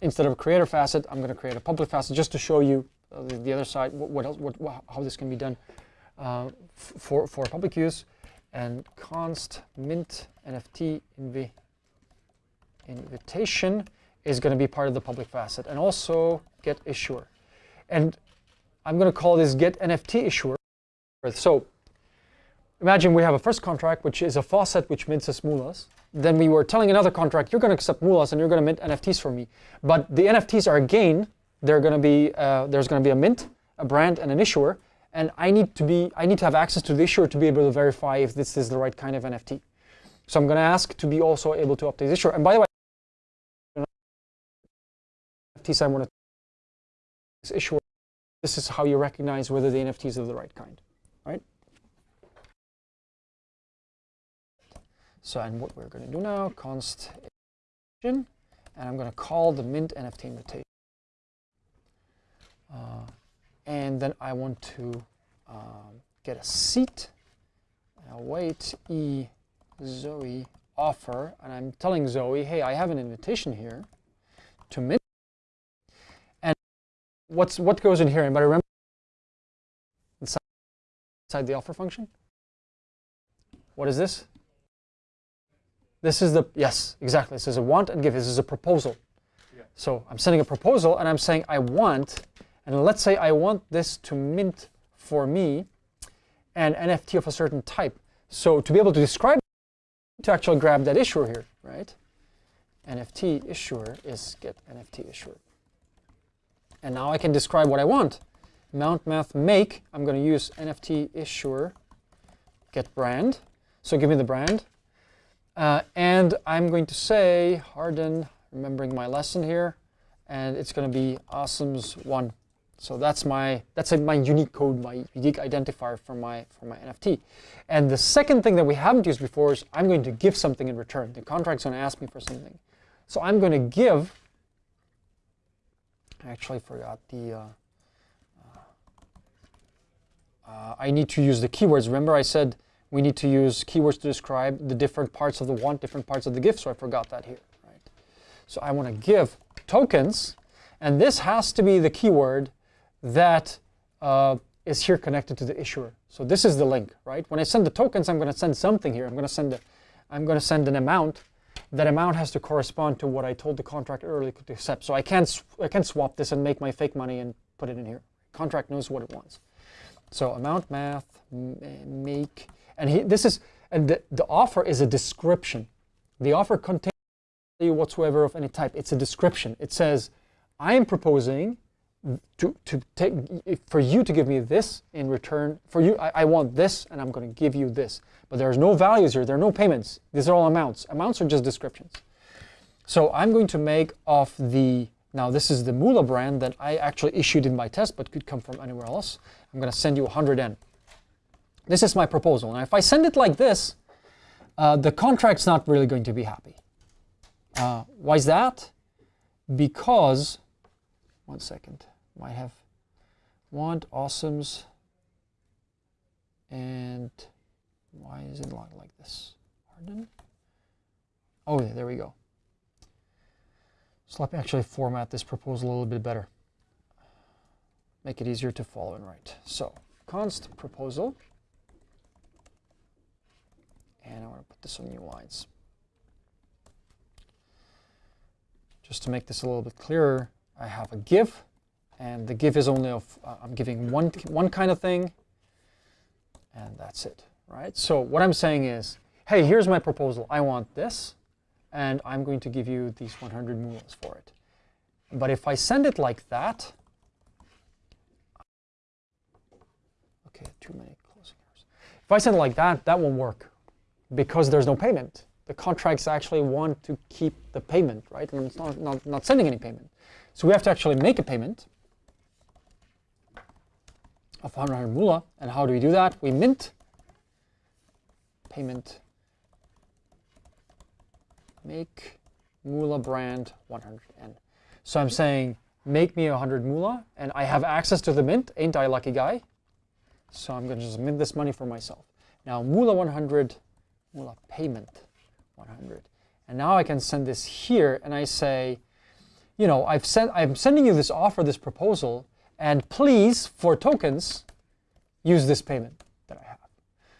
Instead of a creator facet, I'm going to create a public facet just to show you uh, the, the, other side, what, what else, what, how this can be done uh, for, for public use. And const mint nft inv invitation is going to be part of the public facet and also get issuer. And I'm going to call this get NFT issuer. So imagine we have a first contract, which is a faucet which mints us moolahs. Then we were telling another contract, you're going to accept moolahs and you're going to mint NFTs for me. But the NFTs are again, they're going to be, uh, there's going to be a mint, a brand, and an issuer. And I need to be, I need to have access to the issuer to be able to verify if this is the right kind of NFT. So I'm going to ask to be also able to update the issuer. And by the way, NFTs I want to this issue. This is how you recognize whether the NFTs are the right kind, right? So, and what we're going to do now, const and I'm going to call the mint NFT invitation. Uh, and then I want to um, get a seat. wait e Zoe offer, and I'm telling Zoe, hey, I have an invitation here to mint what's what goes in here? Anybody remember? Inside, inside the offer function? What is this? This is the, yes, exactly. This is a want and give. This is a proposal. Yeah. So I'm sending a proposal and I'm saying I want, and let's say I want this to mint for me. an NFT of a certain type. So to be able to describe to actually grab that issuer here, right? NFT issuer is get NFT issuer. And now I can describe what I want. Mount math make, I'm going to use NFT issuer get brand. So give me the brand. Uh, and I'm going to say harden, remembering my lesson here, and it's going to be awesomes one. So that's my that's my unique code, my unique identifier for my for my NFT. And the second thing that we haven't used before is I'm going to give something in return. The contract's going to ask me for something. So I'm going to give. Actually forgot the. Uh, uh, I need to use the keywords. Remember, I said we need to use keywords to describe the different parts of the want, different parts of the gift. So I forgot that here. Right. So I want to give tokens, and this has to be the keyword that uh, is here connected to the issuer. So this is the link, right? When I send the tokens, I'm going to send something here. I'm going to send a, I'm going to send an amount. That amount has to correspond to what I told the contract earlier to accept. So I can't I can't swap this and make my fake money and put it in here. Contract knows what it wants. So amount math make and he, this is and the, the offer is a description. The offer contains whatsoever of any type. It's a description. It says, I am proposing to, to take for you to give me this in return. For you, I, I want this, and I'm going to give you this. But there's no values here. There are no payments. These are all amounts. Amounts are just descriptions. So I'm going to make of the now this is the Moolah brand that I actually issued in my test, but could come from anywhere else. I'm going to send you 100N. This is my proposal. Now, if I send it like this, uh, the contract's not really going to be happy. Uh, why is that? Because, one second, might have want awesomes and why is it not like this? Pardon? Oh, there we go. So let me actually format this proposal a little bit better. Make it easier to follow and write. So const proposal. And I want to put this on new lines. Just to make this a little bit clearer, I have a give, and the give is only of, uh, I'm giving one, one kind of thing, and that's it, right? So what I'm saying is, hey, here's my proposal. I want this, and I'm going to give you these 100 mules for it. But if I send it like that, okay, too many closing errors. If I send it like that, that won't work because there's no payment. The contracts actually want to keep the payment, right? And it's not, not, not sending any payment. So we have to actually make a payment of 100 moolah. And how do we do that? We mint payment make moolah brand 100n. So I'm saying make me 100 moolah and I have access to the mint. Ain't I lucky guy? So I'm going to just mint this money for myself. Now moolah 100 moolah payment 100. And now I can send this here and I say, you know, I've sent, I'm sending you this offer, this proposal, and please, for tokens, use this payment that I have.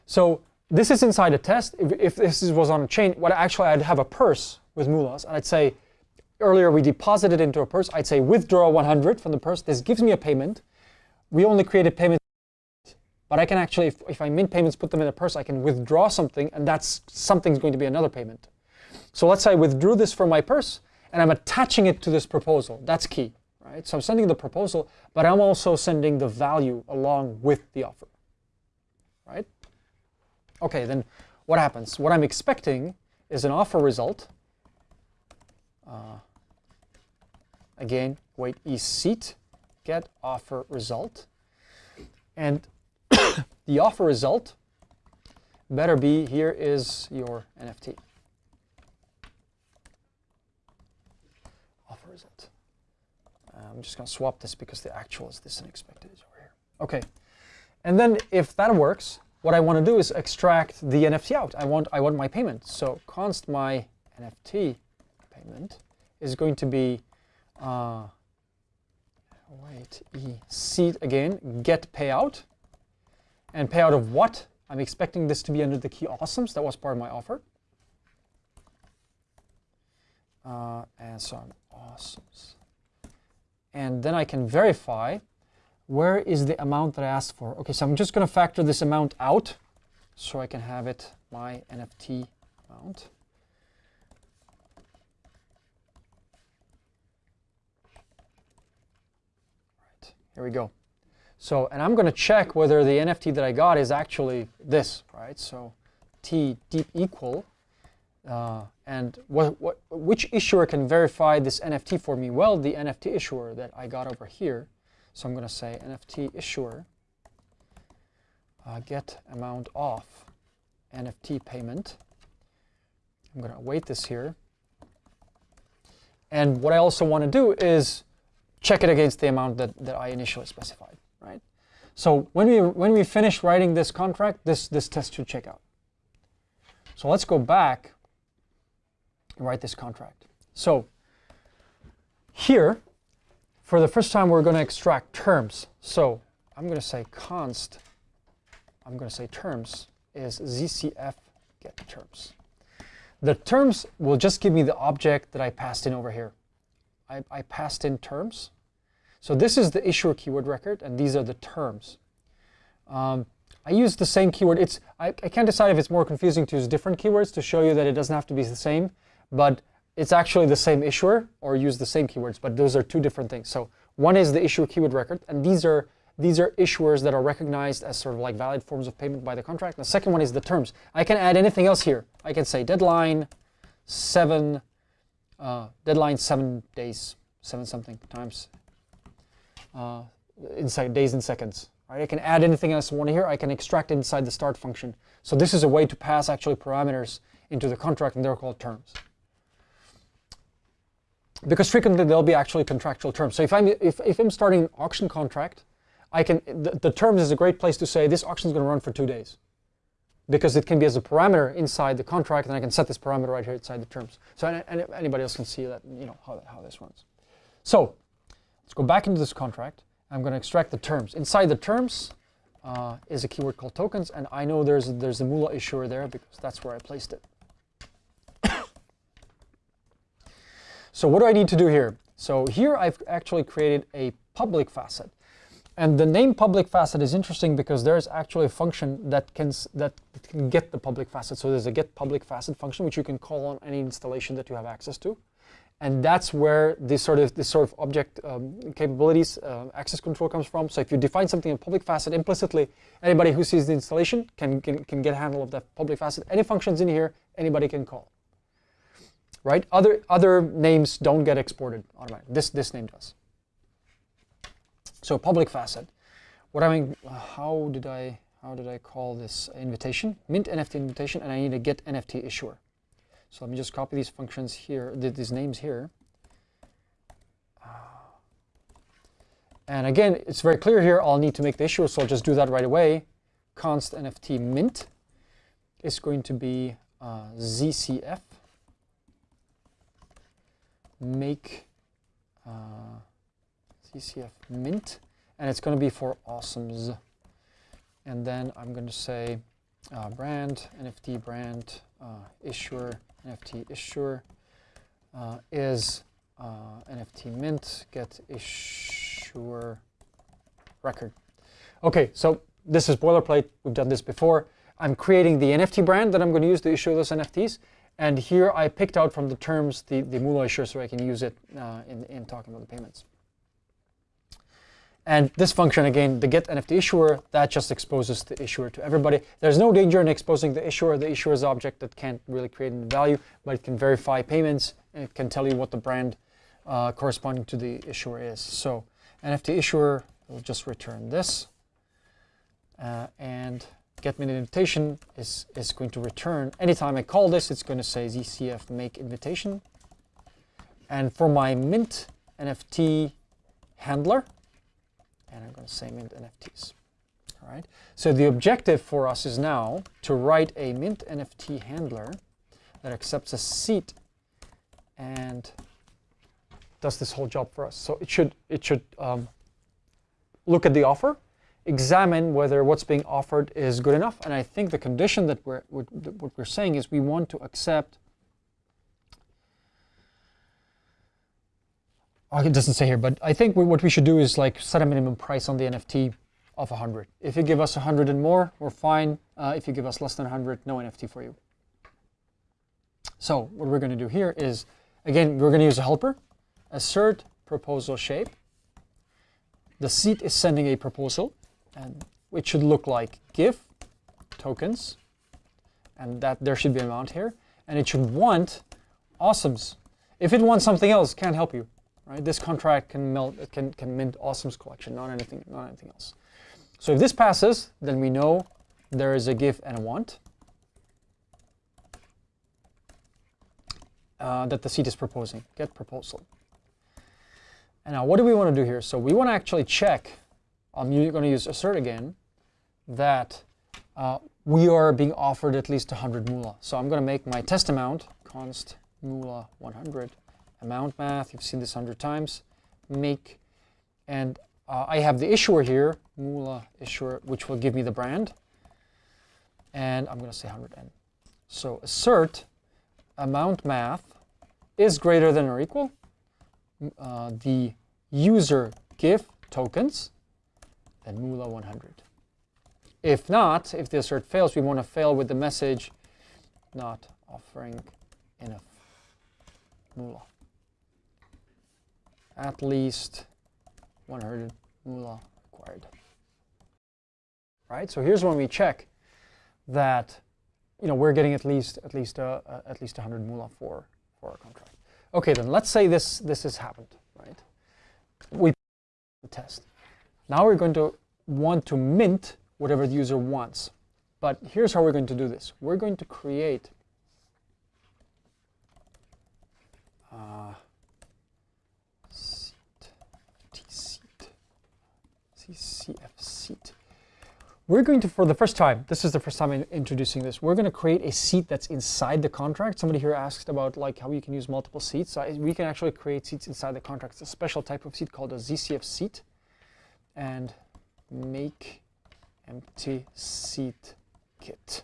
So this is inside a test. If, if this was on a chain, what actually I'd have a purse with moolahs, and I'd say, earlier we deposited into a purse, I'd say withdraw 100 from the purse. This gives me a payment. We only created payment, but I can actually, if, if I mint payments, put them in a purse, I can withdraw something, and that's something's going to be another payment. So let's say I withdrew this from my purse, and I'm attaching it to this proposal. That's key, right? So I'm sending the proposal, but I'm also sending the value along with the offer, right? Okay, then what happens? What I'm expecting is an offer result. Uh, again, wait is seat, get offer result. And [COUGHS] the offer result better be, here is your NFT. Offer result. Uh, I'm just going to swap this because the actual is this unexpected is over here. Okay, and then if that works, what I want to do is extract the NFT out. I want I want my payment. So const my NFT payment is going to be uh, wait e seed again get payout and payout of what? I'm expecting this to be under the key awesomes. That was part of my offer. Uh, and so I'm awesomes. And then I can verify where is the amount that I asked for? Okay, so I'm just going to factor this amount out so I can have it my NFT amount. Right, here we go. So, and I'm going to check whether the NFT that I got is actually this, right? So T deep equal, uh, and what, what, which issuer can verify this NFT for me? Well, the NFT issuer that I got over here. So I'm going to say NFT issuer uh, get amount off NFT payment. I'm going to await this here. And what I also want to do is check it against the amount that, that I initially specified, right? So when we, when we finish writing this contract, this, this test should check out. So let's go back and write this contract. So here, for the first time, we're going to extract terms. So I'm going to say const, I'm going to say terms is ZCF get terms. The terms will just give me the object that I passed in over here. I, I passed in terms. So this is the issuer keyword record, and these are the terms. Um, I use the same keyword. It's I, I can't decide if it's more confusing to use different keywords to show you that it doesn't have to be the same, but it's actually the same issuer or use the same keywords, but those are two different things. So one is the issuer keyword record, and these are these are issuers that are recognized as sort of like valid forms of payment by the contract. The second one is the terms. I can add anything else here. I can say deadline seven, uh, deadline seven days, seven something times uh, inside days and seconds. Right? I can add anything else I want here. I can extract inside the start function. So this is a way to pass actually parameters into the contract, and they're called terms. Because frequently there'll be actually contractual terms. So if I'm if, if I'm starting an auction contract, I can the, the terms is a great place to say this auction is going to run for two days, because it can be as a parameter inside the contract, and I can set this parameter right here inside the terms. So any, any, anybody else can see that you know how how this runs. So let's go back into this contract. I'm going to extract the terms. Inside the terms uh, is a keyword called tokens, and I know there's there's a Moolah issuer there because that's where I placed it. So what do I need to do here? So here I've actually created a public facet. And the name public facet is interesting because there's actually a function that can that can get the public facet. So there's a get public facet function which you can call on any installation that you have access to, and that's where this sort of this sort of object um, capabilities uh, access control comes from. So if you define something in public facet implicitly, anybody who sees the installation can can, can get a handle of that public facet. Any functions in here, anybody can call. Right? Other other names don't get exported automatically. This this name does. So public facet. What I mean, how did I how did I call this invitation? Mint NFT invitation, and I need a get NFT issuer. So let me just copy these functions here, these names here. And again, it's very clear here. I'll need to make the issuer, so I'll just do that right away. Const NFT mint is going to be uh, ZCF make. Uh, ZCF mint, and it's going to be for awesomes. And then I'm going to say uh, brand, NFT brand, uh, issuer, NFT issuer uh, is uh, NFT mint, get issuer record. Okay, so this is boilerplate. We've done this before. I'm creating the NFT brand that I'm going to use to issue those NFTs. And here I picked out from the terms the, the issuer so I can use it uh, in, in talking about the payments. And this function, again, the get NFT issuer, that just exposes the issuer to everybody. There's no danger in exposing the issuer. The issuer is object that can't really create any value, but it can verify payments, and it can tell you what the brand uh, corresponding to the issuer is. So NFT issuer will just return this. Uh, and get me mint invitation is, is going to return, anytime I call this, it's going to say ZCF make invitation. And for my mint NFT handler, and I'm going to say mint NFTs. All right. So the objective for us is now to write a mint NFT handler that accepts a seat and does this whole job for us. So it should it should um, look at the offer, examine whether what's being offered is good enough, and I think the condition that we're what we're saying is we want to accept oh, it doesn't say here, but I think we, what we should do is like set a minimum price on the NFT of 100. If you give us 100 and more, we're fine. Uh, if you give us less than 100, no NFT for you. So what we're going to do here is, again, we're going to use a helper, assert proposal shape. The seat is sending a proposal, and it should look like give tokens, and that there should be amount here, and it should want awesomes. If it wants something else, can't help you, right? This contract can melt, can can mint awesomes collection, not anything, not anything else. So if this passes, then we know there is a give and a want. uh, that the seat is proposing. Get proposal. And now what do we want to do here? So we want to actually check, I'm going to use assert again, that uh, we are being offered at least 100 moolah. So I'm going to make my test amount, const moolah 100, amount math, you've seen this 100 times, make, and uh, I have the issuer here, moolah issuer, which will give me the brand, and I'm going to say 100n. So assert amount math is greater than or equal uh, the user give tokens then moolah 100. If not, if the assert fails, we want to fail with the message not offering enough moolah. At least 100 moolah required. Right, so here's when we check that you know, we're getting at least at least uh, uh, at least 100 moolah for for our contract. Okay, then let's say this this has happened, right? We test. Now we're going to want to mint whatever the user wants. But here's how we're going to do this. We're going to create uh, seat, T seat, ZCF seat. We're going to, for the first time, this is the first time I'm introducing this, we're going to create a seat that's inside the contract. Somebody here asked about like how you can use multiple seats. So we can actually create seats inside the contract. It's a special type of seat called a ZCF seat. And make empty seat kit.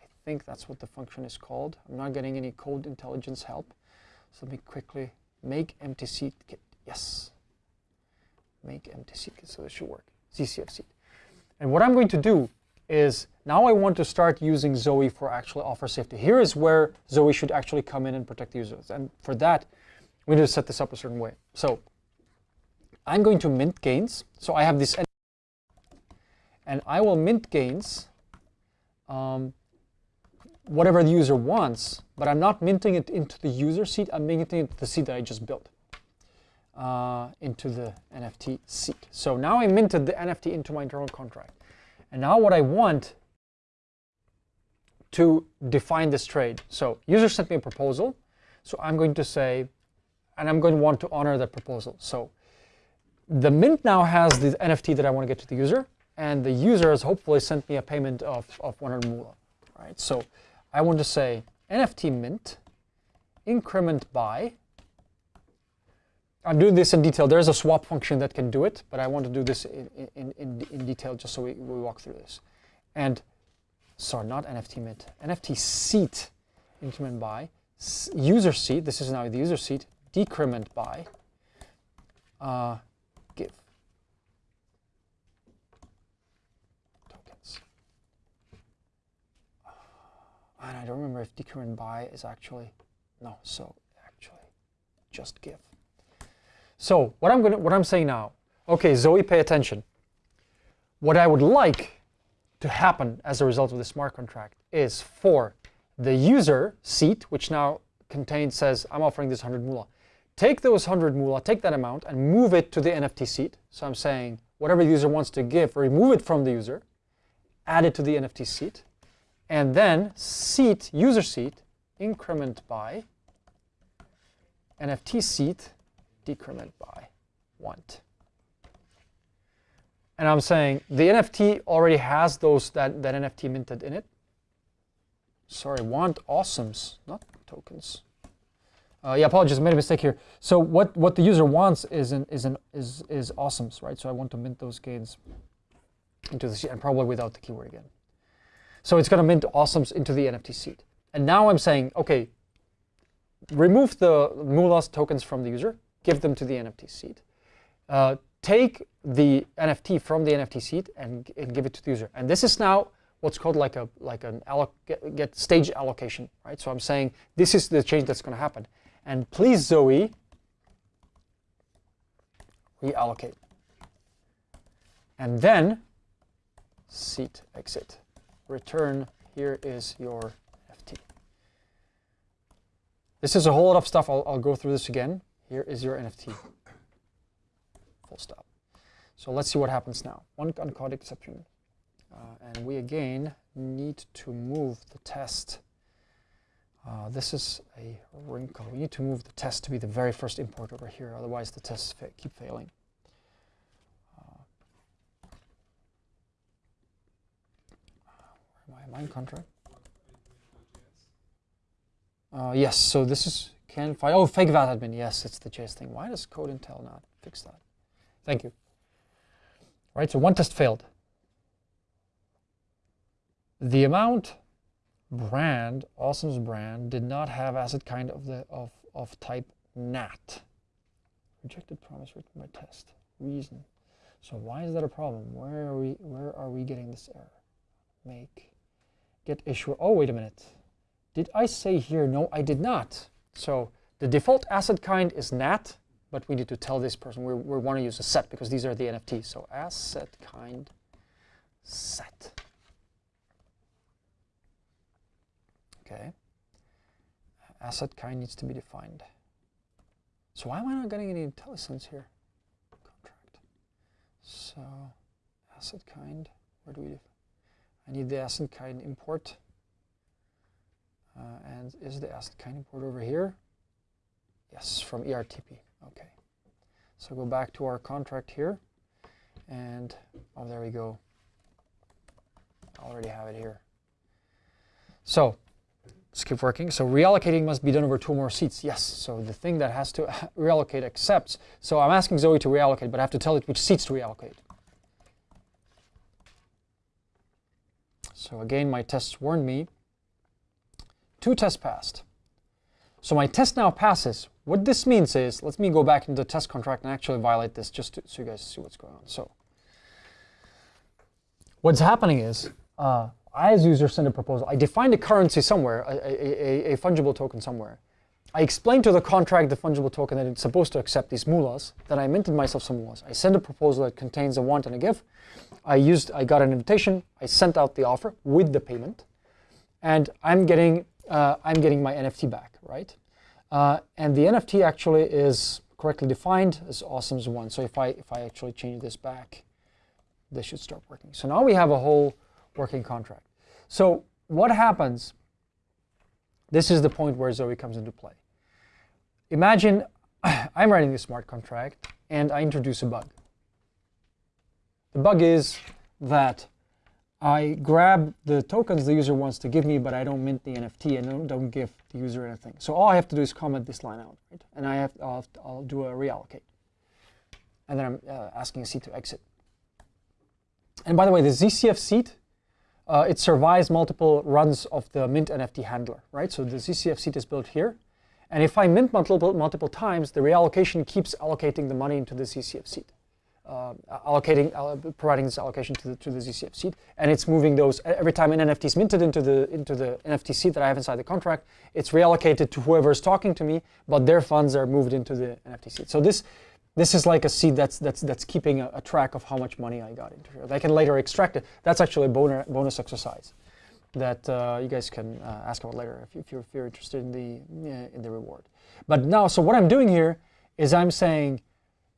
I think that's what the function is called. I'm not getting any code intelligence help. So let me quickly make empty seat kit. Yes. Make empty seat kit. So this should work. ZCF seat. And what I'm going to do is now I want to start using Zoe for actually offer safety. Here is where Zoe should actually come in and protect the users. And for that, we need to set this up a certain way. So I'm going to mint gains. So I have this, and I will mint gains um, whatever the user wants, but I'm not minting it into the user seat. I'm minting it into the seat that I just built uh, into the NFT seat. So now I minted the NFT into my internal contract. And now what I want to define this trade. So user sent me a proposal. So I'm going to say, and I'm going to want to honor that proposal. So the mint now has the NFT that I want to get to the user. And the user has hopefully sent me a payment of, of 100 moolah. Right? So I want to say NFT mint increment by I'm doing this in detail. There's a swap function that can do it, but I want to do this in, in, in, in detail just so we, we walk through this. And, sorry, not NFT mint, NFT seat increment by, user seat, this is now the user seat, decrement by, uh, give. Tokens. And I don't remember if decrement by is actually, no, so actually just give. So what I'm going to what I'm saying now, okay, Zoe, pay attention. What I would like to happen as a result of the smart contract is for the user seat, which now contains says I'm offering this 100 moolah. Take those 100 moolah, take that amount, and move it to the NFT seat. So I'm saying whatever the user wants to give, remove it from the user, add it to the NFT seat, and then seat user seat increment by NFT seat decrement by want. And I'm saying the NFT already has those that, that NFT minted in it. Sorry, want awesomes, not tokens. Uh, yeah, apologies, I made a mistake here. So what, what the user wants is an, is an is is awesomes, right? So I want to mint those gains into the seat and probably without the keyword again. So it's going to mint awesomes into the NFT seat. And now I'm saying, okay, remove the Moolah tokens from the user, give them to the NFT seat. Uh, take the NFT from the NFT seat and, and give it to the user. And this is now what's called like a like an alloc get, get stage allocation, right? So I'm saying this is the change that's going to happen. And please, Zoe, reallocate. And then seat exit. Return, here is your FT. This is a whole lot of stuff. I'll, I'll go through this again. Here is your NFT. Full stop. So let's see what happens now. One uncaught exception. Uh, and we again need to move the test. Uh, this is a wrinkle. We need to move the test to be the very first import over here. Otherwise, the tests fa keep failing. My mine contract. Uh, yes, so this is can find oh fake vat admin. Yes, it's the JS thing. Why does code intel not fix that? Thank you. Right, so one test failed. The amount brand, Awesome's brand, did not have asset kind of the of of type NAT. Rejected promise written by test. Reason. So why is that a problem? Where are we where are we getting this error? Make get issue. Oh, wait a minute. Did I say here? No, I did not. So the default asset kind is NAT, but we need to tell this person we, we want to use a set because these are the NFTs. So asset kind set. Okay. Asset kind needs to be defined. So why am I not getting any IntelliSense here? Contract. So asset kind, where do we define? I need the asset kind import. Uh, and is the asset kind import over here? Yes, from ERTP. Okay. So go back to our contract here. And, oh, there we go. I already have it here. So let's keep working. So reallocating must be done over two more seats. Yes, so the thing that has to [LAUGHS] reallocate accepts. So I'm asking Zoe to reallocate, but I have to tell it which seats to reallocate. So again, my tests warned me. Two tests passed. So my test now passes. What this means is, let me go back into the test contract and actually violate this just to, so you guys see what's going on. So what's happening is, uh, I as user send a proposal. I defined a currency somewhere, a, a, a, a fungible token somewhere. I explained to the contract, the fungible token, that it's supposed to accept these moolahs. Then I minted myself some moolahs. I send a proposal that contains a want and a give. I used, I got an invitation. I sent out the offer with the payment, and I'm getting, uh, I'm getting my NFT back, right? Uh, and the NFT actually is correctly defined as awesome's one. So if I if I actually change this back, this should start working. So now we have a whole working contract. So what happens? This is the point where Zoe comes into play imagine [SIGHS] I'm writing a smart contract and I introduce a bug. The bug is that I grab the tokens the user wants to give me, but I don't mint the NFT and don't, don't give the user anything. So all I have to do is comment this line out, right? And I have, I'll, have to, I'll do a reallocate. And then I'm uh, asking a seat to exit. And by the way, the ZCF seat, uh, it survives multiple runs of the mint NFT handler, right? So the ZCF seat is built here. And if I mint multiple, multiple times, the reallocation keeps allocating the money into the ZCF seat. Uh, allocating, uh, providing this allocation to the, to the ZCF seat, and it's moving those every time an NFT is minted into the into the NFT seat that I have inside the contract. It's reallocated to whoever is talking to me, but their funds are moved into the NFT seat. So this this is like a seed that's that's that's keeping a, a track of how much money I got into here. I can later extract it. That's actually a bonus bonus exercise that uh, you guys can uh, ask about later if, if, you're, if you're interested in the, in the reward. But now, so what I'm doing here is I'm saying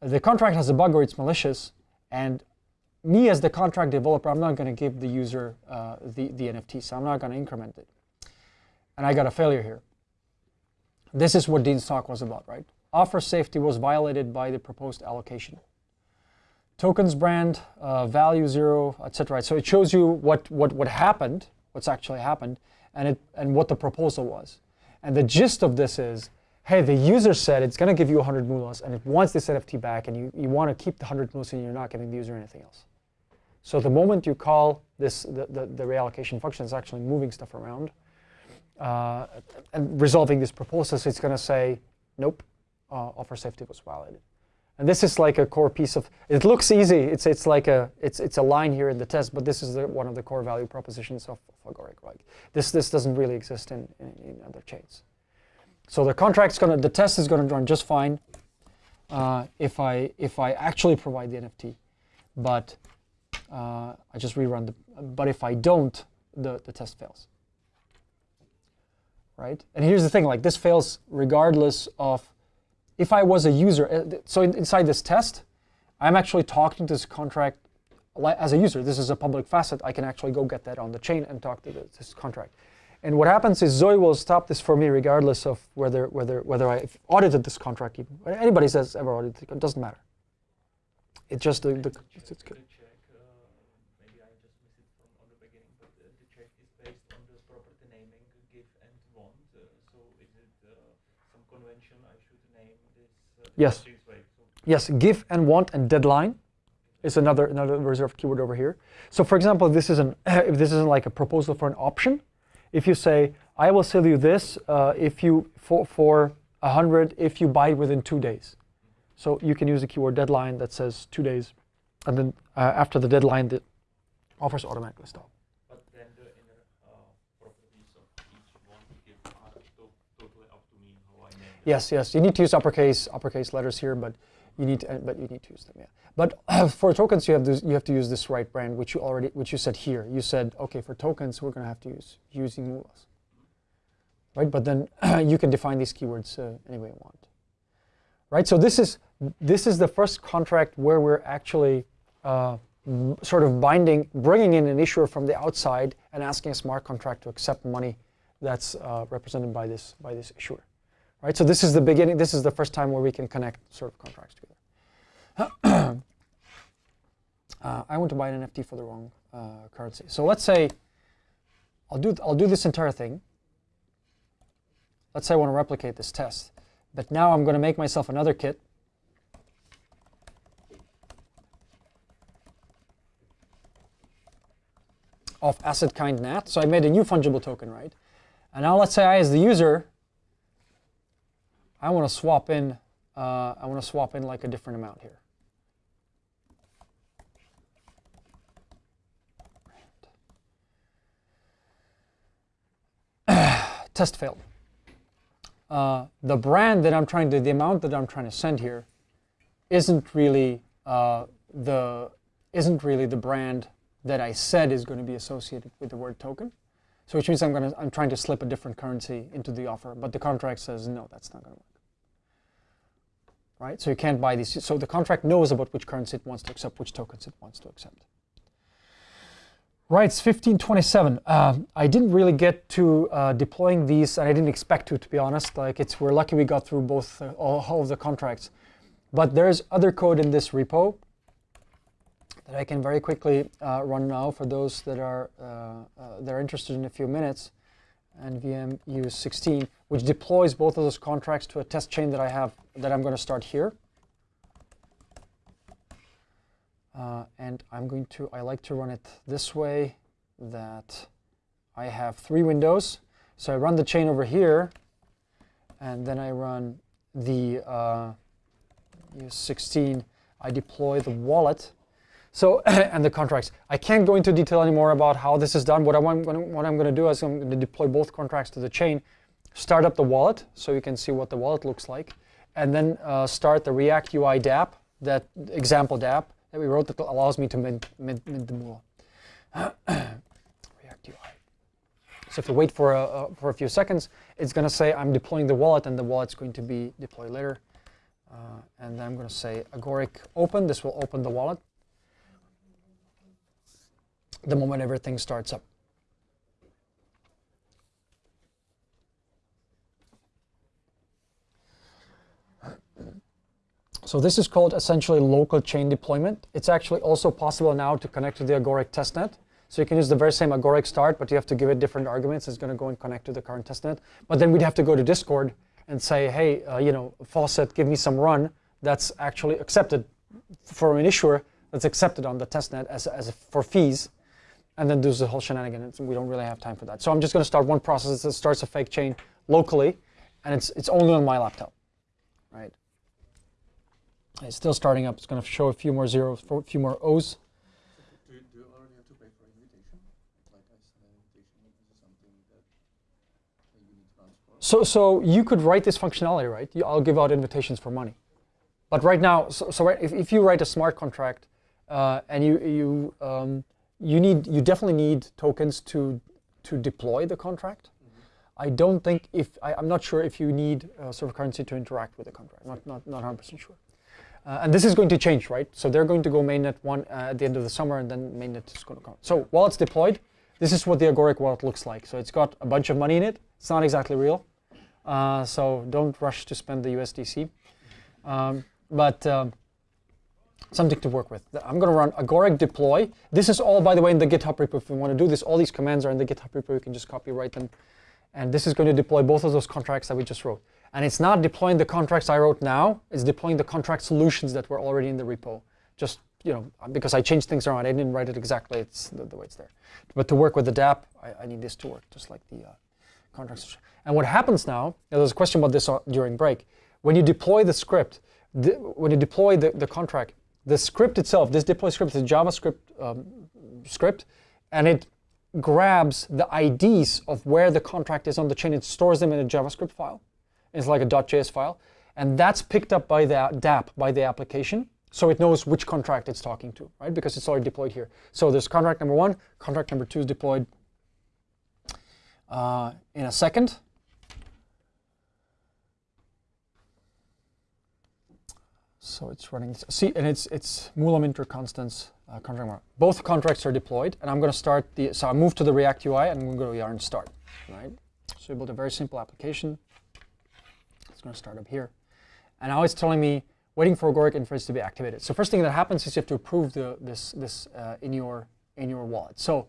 the contract has a bug or it's malicious, and me as the contract developer, I'm not going to give the user uh, the, the NFT, so I'm not going to increment it. And I got a failure here. This is what Dean's talk was about, right? Offer safety was violated by the proposed allocation. Tokens brand, uh, value zero, etc. So it shows you what, what, what happened what's actually happened, and, it, and what the proposal was. And the gist of this is, hey, the user said it's going to give you 100 moolahs, and it wants this NFT back, and you, you want to keep the 100 moolahs, and you're not giving the user anything else. So the moment you call this, the, the, the reallocation function is actually moving stuff around uh, and resolving this proposal, so it's going to say, nope, uh, offer safety was violated. And this is like a core piece of. It looks easy. It's it's like a it's it's a line here in the test, but this is the, one of the core value propositions of, of Agoric. Like this this doesn't really exist in, in, in other chains. So the contract's gonna the test is gonna run just fine uh, if I if I actually provide the NFT, but uh, I just rerun the. But if I don't, the the test fails. Right. And here's the thing: like this fails regardless of if I was a user, uh, so inside this test, I'm actually talking to this contract as a user. This is a public facet. I can actually go get that on the chain and talk to this contract. And what happens is Zoe will stop this for me regardless of whether whether whether I audited this contract even. Anybody says ever audited it doesn't matter. It's just the, the it's good. The check, uh, maybe I just missed it from on the beginning, but uh, the check is based on the property naming give and want. Uh, so is it uh, some convention I should name this? Uh, Yes. this way? So Yes, give and want and deadline is another another reserved keyword over here. So for example, this is an if [COUGHS] this isn't like a proposal for an option, if you say I will sell you this uh, if you for for a hundred if you buy it within two days. So you can use the keyword deadline that says two days, and then uh, after the deadline, the offers automatically stop. But then the inner uh, properties of each one give are to- totally up to me how I name them. Yes, yes. You need to use uppercase uppercase letters here, but you need to, uh, but you need to use them. Yeah. But [CLEARS THROAT] for tokens, you have this, you have to use this right brand, which you already which you said here. You said okay for tokens, we're going to have to use using Moolahs. Right, but then [CLEARS THROAT] you can define these keywords uh, any way you want. Right. So this is this is the first contract where we're actually uh, sort of binding, bringing in an issuer from the outside and asking a smart contract to accept money that's uh, represented by this by this issuer right? So this is the beginning. This is the first time where we can connect sort of contracts together. [CLEARS THROAT] uh, I want to buy an NFT for the wrong uh, currency. So let's say I'll do I'll do this entire thing. Let's say I want to replicate this test, but now I'm going to make myself another kit. Of asset kind NAT. So I made a new fungible token, right? And now let's say I, as the user, I want to swap in. Uh, I want to swap in like a different amount here. [CLEARS THROAT] Test failed. Uh, the brand that I'm trying to, the amount that I'm trying to send here, isn't really uh, the isn't really the brand that I said is going to be associated with the word token. So which means I'm to I'm trying to slip a different currency into the offer, but the contract says no, that's not going to work. Right? So you can't buy these. So the contract knows about which currency it wants to accept, which tokens it wants to accept. Right, it's 1527. Uh, I didn't really get to uh, deploying these, and I didn't expect to, to be honest. Like it's, we're lucky we got through both uh, all, all of the contracts. But there's other code in this repo that I can very quickly uh, run now for those that are uh, uh, that are interested in a few minutes. NVM use 16, which deploys both of those contracts to a test chain that I have that I'm going to start here. Uh, and I'm going to, I like to run it this way that I have three windows. So I run the chain over here, and then I run the uh, use 16. I deploy the wallet. So, [CLEARS THROAT] and the contracts. I can't go into detail anymore about how this is done. What, I want, what I'm going to do is I'm going to deploy both contracts to the chain, start up the wallet so you can see what the wallet looks like, and then uh, start the React UI dApp, that example dApp that we wrote that allows me to mint, mint, mint the Moolah. [CLEARS THROAT] React UI. So if you wait for a, for a few seconds, it's going to say I'm deploying the wallet, and the wallet's going to be deployed later. Uh, and then I'm going to say Agoric open. This will open the wallet the moment everything starts up. So this is called essentially local chain deployment. It's actually also possible now to connect to the Agoric testnet. So you can use the very same Agoric start, but you have to give it different arguments. It's going to go and connect to the current testnet. But then we'd have to go to Discord and say, hey, uh, you know, faucet, give me some run that's actually accepted for an issuer that's accepted on the testnet as, as for fees, and then do the whole shenanigans. We don't really have time for that. So I'm just going to start one process that starts a fake chain locally, and it's, it's only on my laptop. right? It's still starting up. It's going to show a few more zeros, a few more O's. Do you, do you already have to pay for invitation? Like I send invitation, is something that, that you need to? So, so you could write this functionality, right? You- I'll give out invitations for money. But right now, so, so right, if, if you write a smart contract uh, and you you um, you need you definitely need tokens to to deploy the contract. I don't think if I, I'm not sure if you need uh, server currency to interact with the contract. Not not not 100% sure. Uh, and this is going to change, right? So they're going to go mainnet one uh, at the end of the summer, and then mainnet is going to come. So while it's deployed, this is what the Agoric wallet looks like. So it's got a bunch of money in it. It's not exactly real. Uh, so don't rush to spend the USDC. Um, but um, something to work with. I'm going to run agoric deploy. This is all, by the way, in the GitHub repo. If you want to do this, all these commands are in the GitHub repo. You can just copy copyright them. And this is going to deploy both of those contracts that we just wrote. And it's not deploying the contracts I wrote now. It's deploying the contract solutions that were already in the repo. Just, you know, because I changed things around. I didn't write it exactly. It's the, the way it's there. But to work with the DApp, I, I need this to work, just like the uh. And what happens now, there was a question about this uh, during break. When you deploy the script, the, when you deploy the, the contract, the script itself, this deploy script is a JavaScript um, script, and it grabs the IDs of where the contract is on the chain. It stores them in a JavaScript file. It's like a .js file. And that's picked up by the DApp, by the application. So it knows which contract it's talking to, right? Because it's already deployed here. So there's contract number one, contract number two is deployed uh, in a second. So it's running. See, and it's it's Moolah Minter Constance uh, contract. Both contracts are deployed, and I'm going to start the. So I move to the React UI, and I'm going to go to yarn start. Right. So we built a very simple application. It's going to start up here, and now it's telling me waiting for Agoric inference to be activated. So first thing that happens is you have to approve the this this uh, in your in your wallet. So,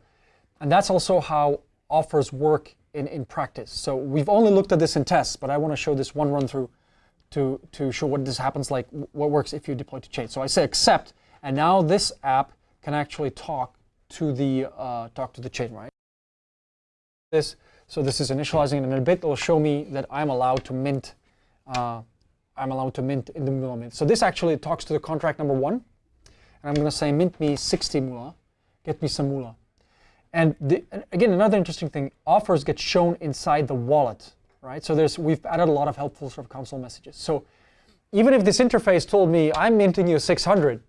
and that's also how offers work in in practice. So we've only looked at this in tests, but I want to show this one run through to, to show what this happens like, what works if you deploy to chain. So I say accept, and now this app can actually talk to the uh, talk to the chain, right? This, so this is initializing, and in a bit it'll show me that I'm allowed to mint. Uh, I'm allowed to mint in the Moolah mint. So this actually talks to the contract number one, and I'm going to say mint me 60 Moolah, get me some Moolah. And, the, and again, another interesting thing: offers get shown inside the wallet right? So there's we've added a lot of helpful sort of console messages. So even if this interface told me I'm minting you 600, it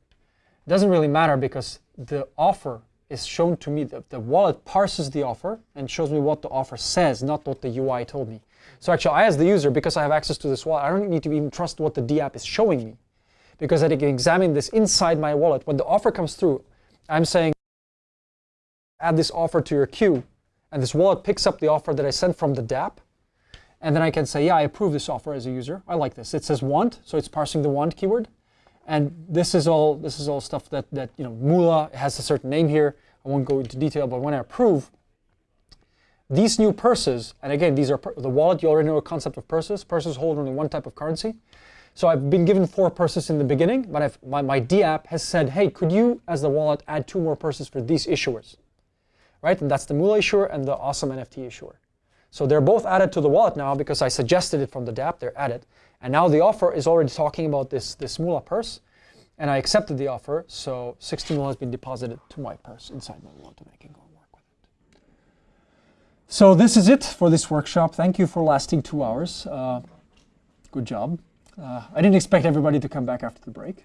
doesn't really matter because the offer is shown to me. The, the wallet parses the offer and shows me what the offer says, not what the UI told me. So actually, I as the user, because I have access to this wallet, I don't need to even trust what the DApp is showing me, because I can examine this inside my wallet. When the offer comes through, I'm saying add this offer to your queue, and this wallet picks up the offer that I sent from the DApp, and then I can say, yeah, I approve this offer as a user. I like this. It says want, so it's parsing the want keyword. And this is all this is all stuff that that you know Moolah has a certain name here. I won't go into detail, but when I approve, these new purses, and again, these are the wallet. You already know a concept of purses. Purses hold only one type of currency. So I've been given four purses in the beginning, but I've, my, my DApp has said, hey, could you, as the wallet, add two more purses for these issuers? Right, and that's the Moolah issuer and the Awesome NFT issuer. So they're both added to the wallet now because I suggested it from the DApp, they're added. And now the offer is already talking about this, this Moolah purse. And I accepted the offer, so 60 Moolah has been deposited to my purse inside my wallet and I can go work with it. So this is it for this workshop. Thank you for lasting two hours. Uh, good job. Uh, I didn't expect everybody to come back after the break,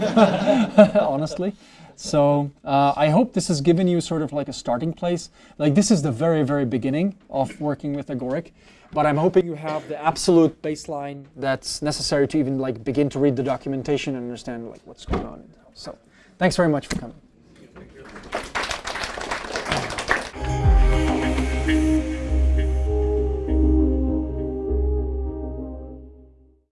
[LAUGHS] honestly. So uh, I hope this has given you sort of like a starting place. Like this is the very, very beginning of working with Agoric, but I'm hoping you have the absolute baseline that's necessary to even like begin to read the documentation and understand like what's going on. So thanks very much for coming.